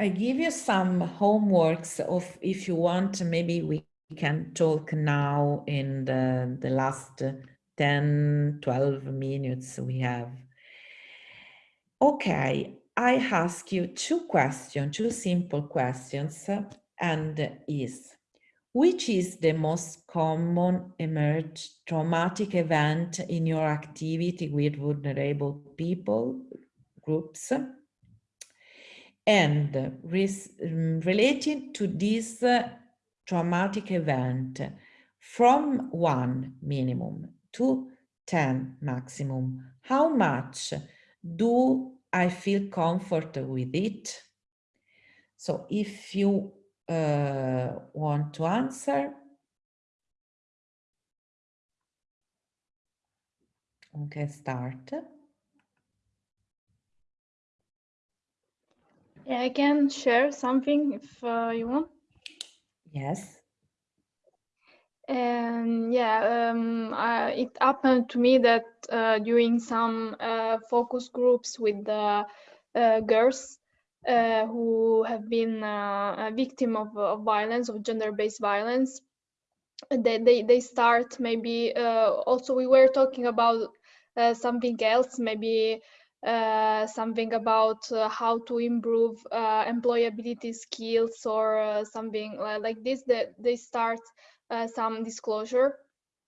I give you some homeworks of if you want, maybe we can talk now in the, the last 10, 12 minutes we have. Okay, I ask you two questions, two simple questions, and is, which is the most common emerged traumatic event in your activity with vulnerable people groups? And um, related to this uh, traumatic event, from one minimum to 10 maximum, how much do I feel comfort with it? So if you uh, want to answer, okay, start. Yeah, I can share something if uh, you want. Yes. And yeah, um, uh, it happened to me that uh, during some uh, focus groups with the uh, girls uh, who have been a victim of, of violence, of gender-based violence, they, they, they start maybe, also we were talking about something else, maybe uh, something about uh, how to improve uh, employability skills or uh, something like this that they start uh, some disclosure.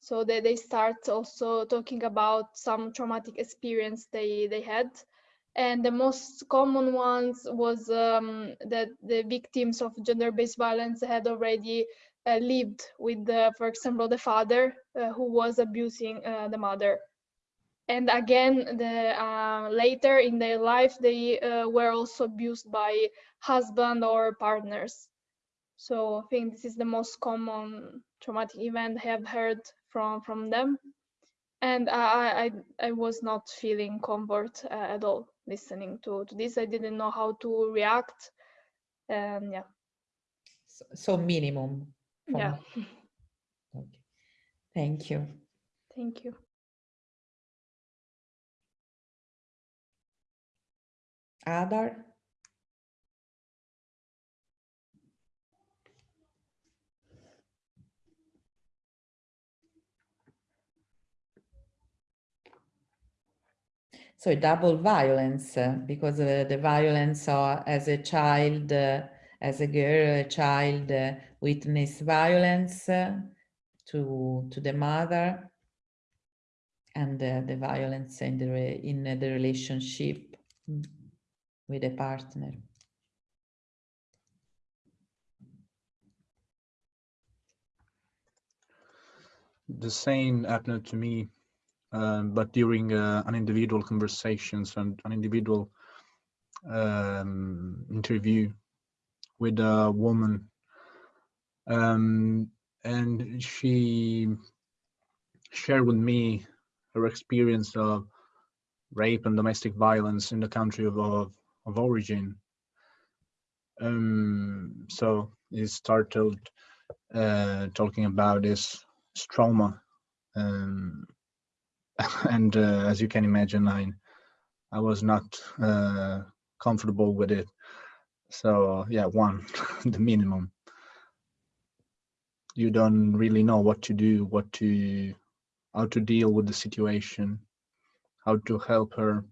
So that they start also talking about some traumatic experience they they had. And the most common ones was um, that the victims of gender-based violence had already uh, lived with the, for example the father who was abusing the mother and again the uh, later in their life they uh, were also abused by husband or partners. So i think this is the most common traumatic event i have heard from from them. And i i, I was not feeling comfort uh, at all listening to, to this. I didn't know how to react. And yeah. So, so minimum yeah. Thank you. Thank you. Adar? So double violence, uh, because uh, the violence uh, as a child, as a girl, a child uh, witness violence to, to the mother and uh, the violence in the, in the relationship mm, with a partner. the same happened to me, um, but during uh, an individual conversations and an individual um, interview with a woman, um, and she shared with me her experience of rape and domestic violence in the country of of, of origin. Um, so he started uh, talking about this trauma um, and uh, as you can imagine i i was not uh, comfortable with it so yeah one the minimum you don't really know what to do what to how to deal with the situation how to help her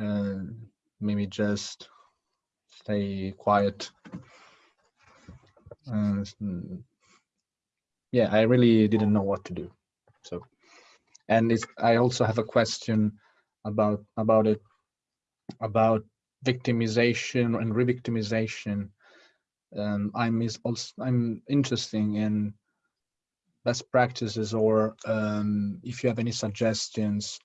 uh, maybe just stay quiet. Uh, yeah i really didn't know what to do. So and it's i also have a question about about it about victimization and re-victimization. Um, i'm is also i'm interested in best practices or um, if you have any suggestions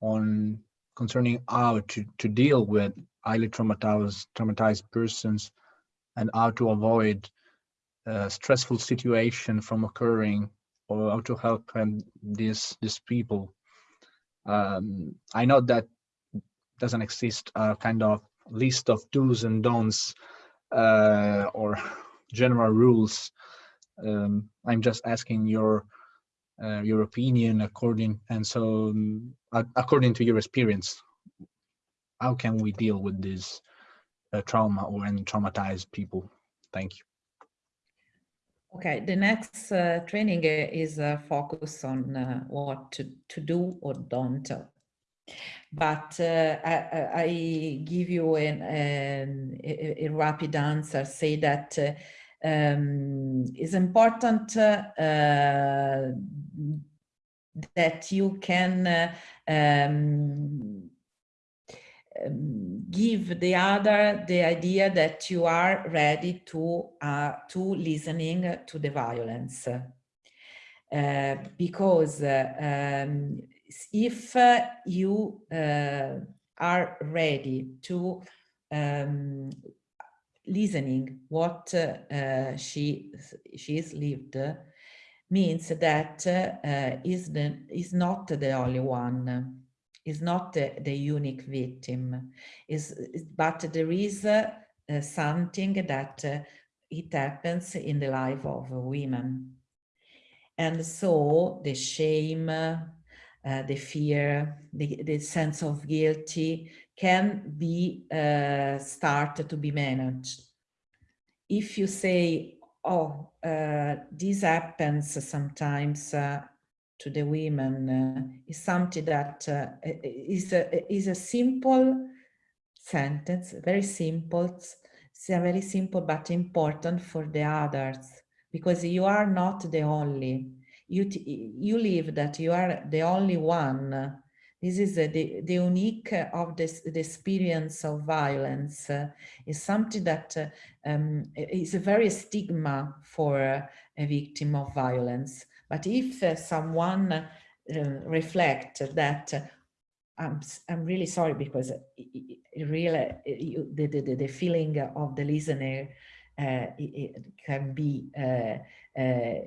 on concerning how to to deal with highly traumatized traumatized persons and how to avoid uh, stressful situation from occurring or how to help these these people. Um, I know that doesn't exist a kind of list of do's and don'ts uh, or general rules. Um, I'm just asking your uh, your opinion according and so um, according to your experience, how can we deal with this uh, trauma or and traumatized people? Thank you. Okay, the next uh, training uh, is uh, focus on uh, what to, to do or don't. But uh, I, I, give you an, an, a, a, rapid answer, say that um, it's important that you can um, um, give the other the idea that you are ready to uh, to listening to the violence. Uh, because uh, um, if uh, you uh, are ready to um, listening what uh, she she is lived means that is the is not the only one is not the, the unique victim, is, but there is uh, uh, something that uh, it happens in the life of women. And so the shame, uh, the fear, the, the sense of guilty can be uh, started to be managed. If you say, oh, uh, this happens sometimes to the women uh, is something that uh, is a, is a simple sentence, very simple, it's a very simple but important for the others because you are not the only. You, you live that you are the only one. This is uh, the, the unique of this, the experience of violence uh, is something that uh, um, is a very stigma for a victim of violence. But if uh, someone uh, reflect that uh, I'm, I'm really sorry because it, it really you, the, the, the feeling of the listener uh, it, it can be uh, uh,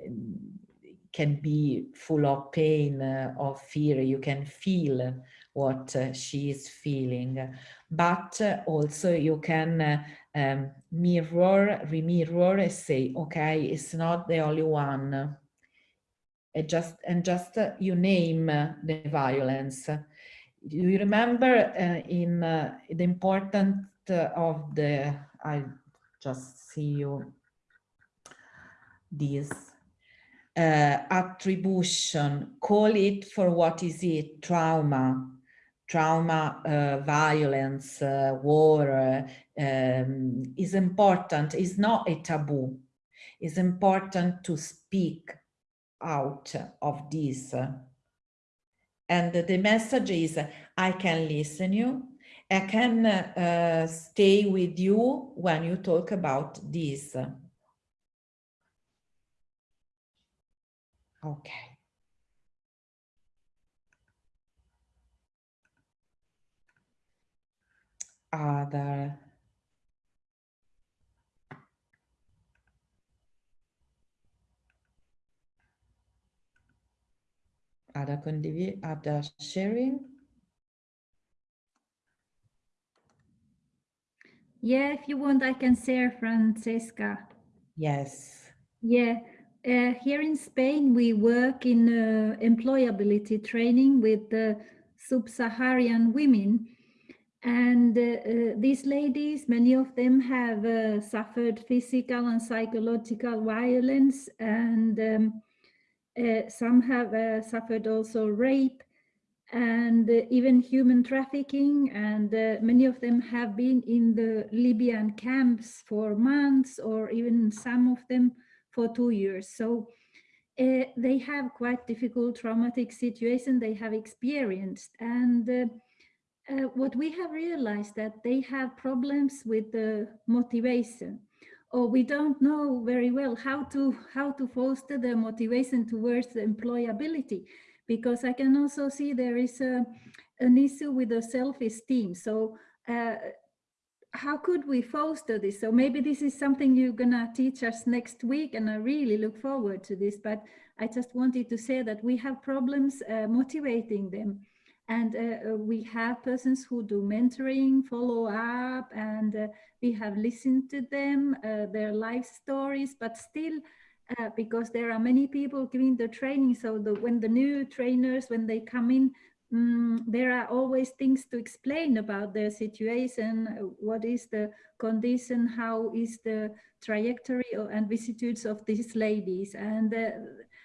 can be full of pain of fear you can feel what she is feeling but also you can um, mirror remirror and say okay it's not the only one and just and just uh, you name uh, the violence. You remember uh, in uh, the importance uh, of the? I just see you. This uh, attribution. Call it for what is it? Trauma, trauma, uh, violence, uh, war uh, um, is important. Is not a taboo. It's important to speak out of this. And the message is, I can listen you, I can uh, stay with you when you talk about this. Okay. Uh, other. Other condivi other sharing. Yeah, if you want, I can share, Francesca. Yes. Yeah, uh, here in Spain, we work in uh, employability training with uh, sub-Saharan women. And uh, uh, these ladies, many of them have uh, suffered physical and psychological violence, and um, some have suffered also rape and even human trafficking. And many of them have been in the Libyan camps for months, or even some of them for two years. So uh, they have quite difficult traumatic situation they have experienced. And uh, uh, what we have realized that they have problems with the motivation or we don't know very well how to how to foster the motivation towards the employability because I can also see there is a, an issue with the self-esteem. So uh, how could we foster this? So maybe this is something you're gonna teach us next week and I really look forward to this, but I just wanted to say that we have problems uh, motivating them. And uh, we have persons who do mentoring, follow up, and uh, we have listened to them, uh, their life stories, but still, uh, because there are many people giving the training, so the, when the new trainers, when they come in, um, there are always things to explain about their situation, what is the condition, how is the trajectory and vicissitudes of these ladies. And uh,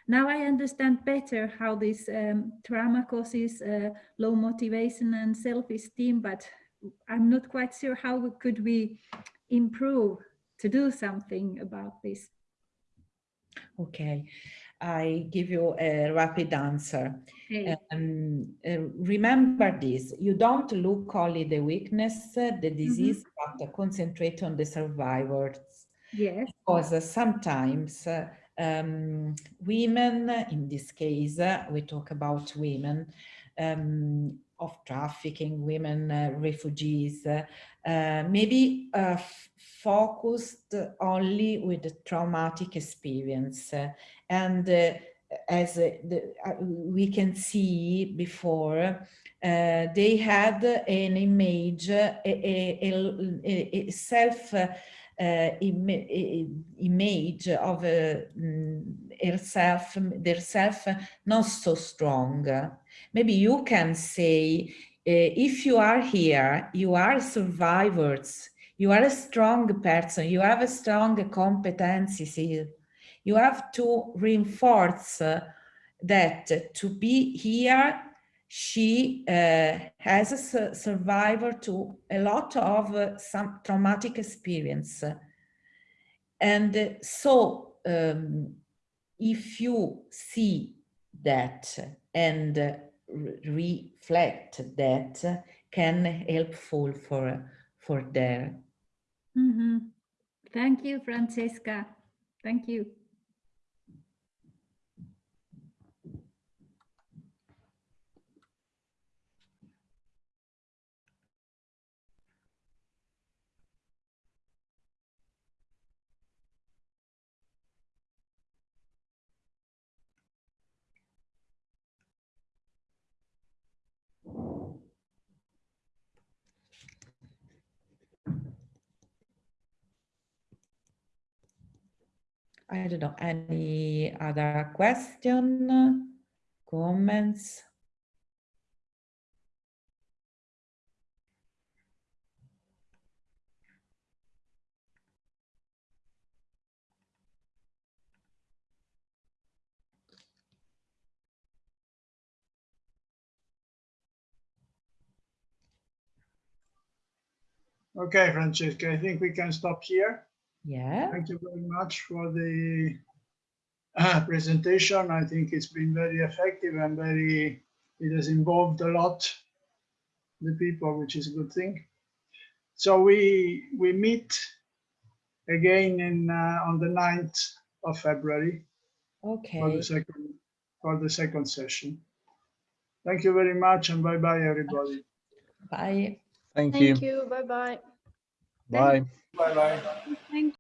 now I understand better how this um, trauma causes uh, low motivation and self-esteem, but I'm not quite sure how we, could we improve to do something about this. Okay, I give you a rapid answer. Okay. Um, uh, remember this, you don't look only the weakness, uh, the disease, mm -hmm. but concentrate on the survivors. Yes. Because sometimes uh, um, women, in this case, uh, we talk about women um, of trafficking, women uh, refugees, uh, maybe uh, focused only with the traumatic experience. and uh, as the, uh, we can see before, they had an image, a, a, a, a self uh, Im image of uh, herself, their self not so strong. Maybe you can say, uh, if you are here, you are survivors, you are a strong person, you have a strong competencies. You have to reinforce that to be here she uh, has a su survivor to a lot of uh, some traumatic experience. And so um, if you see that and reflect that can helpful for, for there. Mm -hmm. Thank you, Francesca. Thank you. I don't know, any other question, comments? Okay, Francesca, I think we can stop here. Yeah, Thank you very much for the uh, presentation. I think it's been very effective and very, it has involved a lot the people, which is a good thing. So we, we meet again in, uh, on the 9th of February Okay. for okay. the second, for the second session. Thank you very much and bye-bye, everybody. Bye. Thank you. Thank you. Bye bye. Bye. Bye-bye. Thank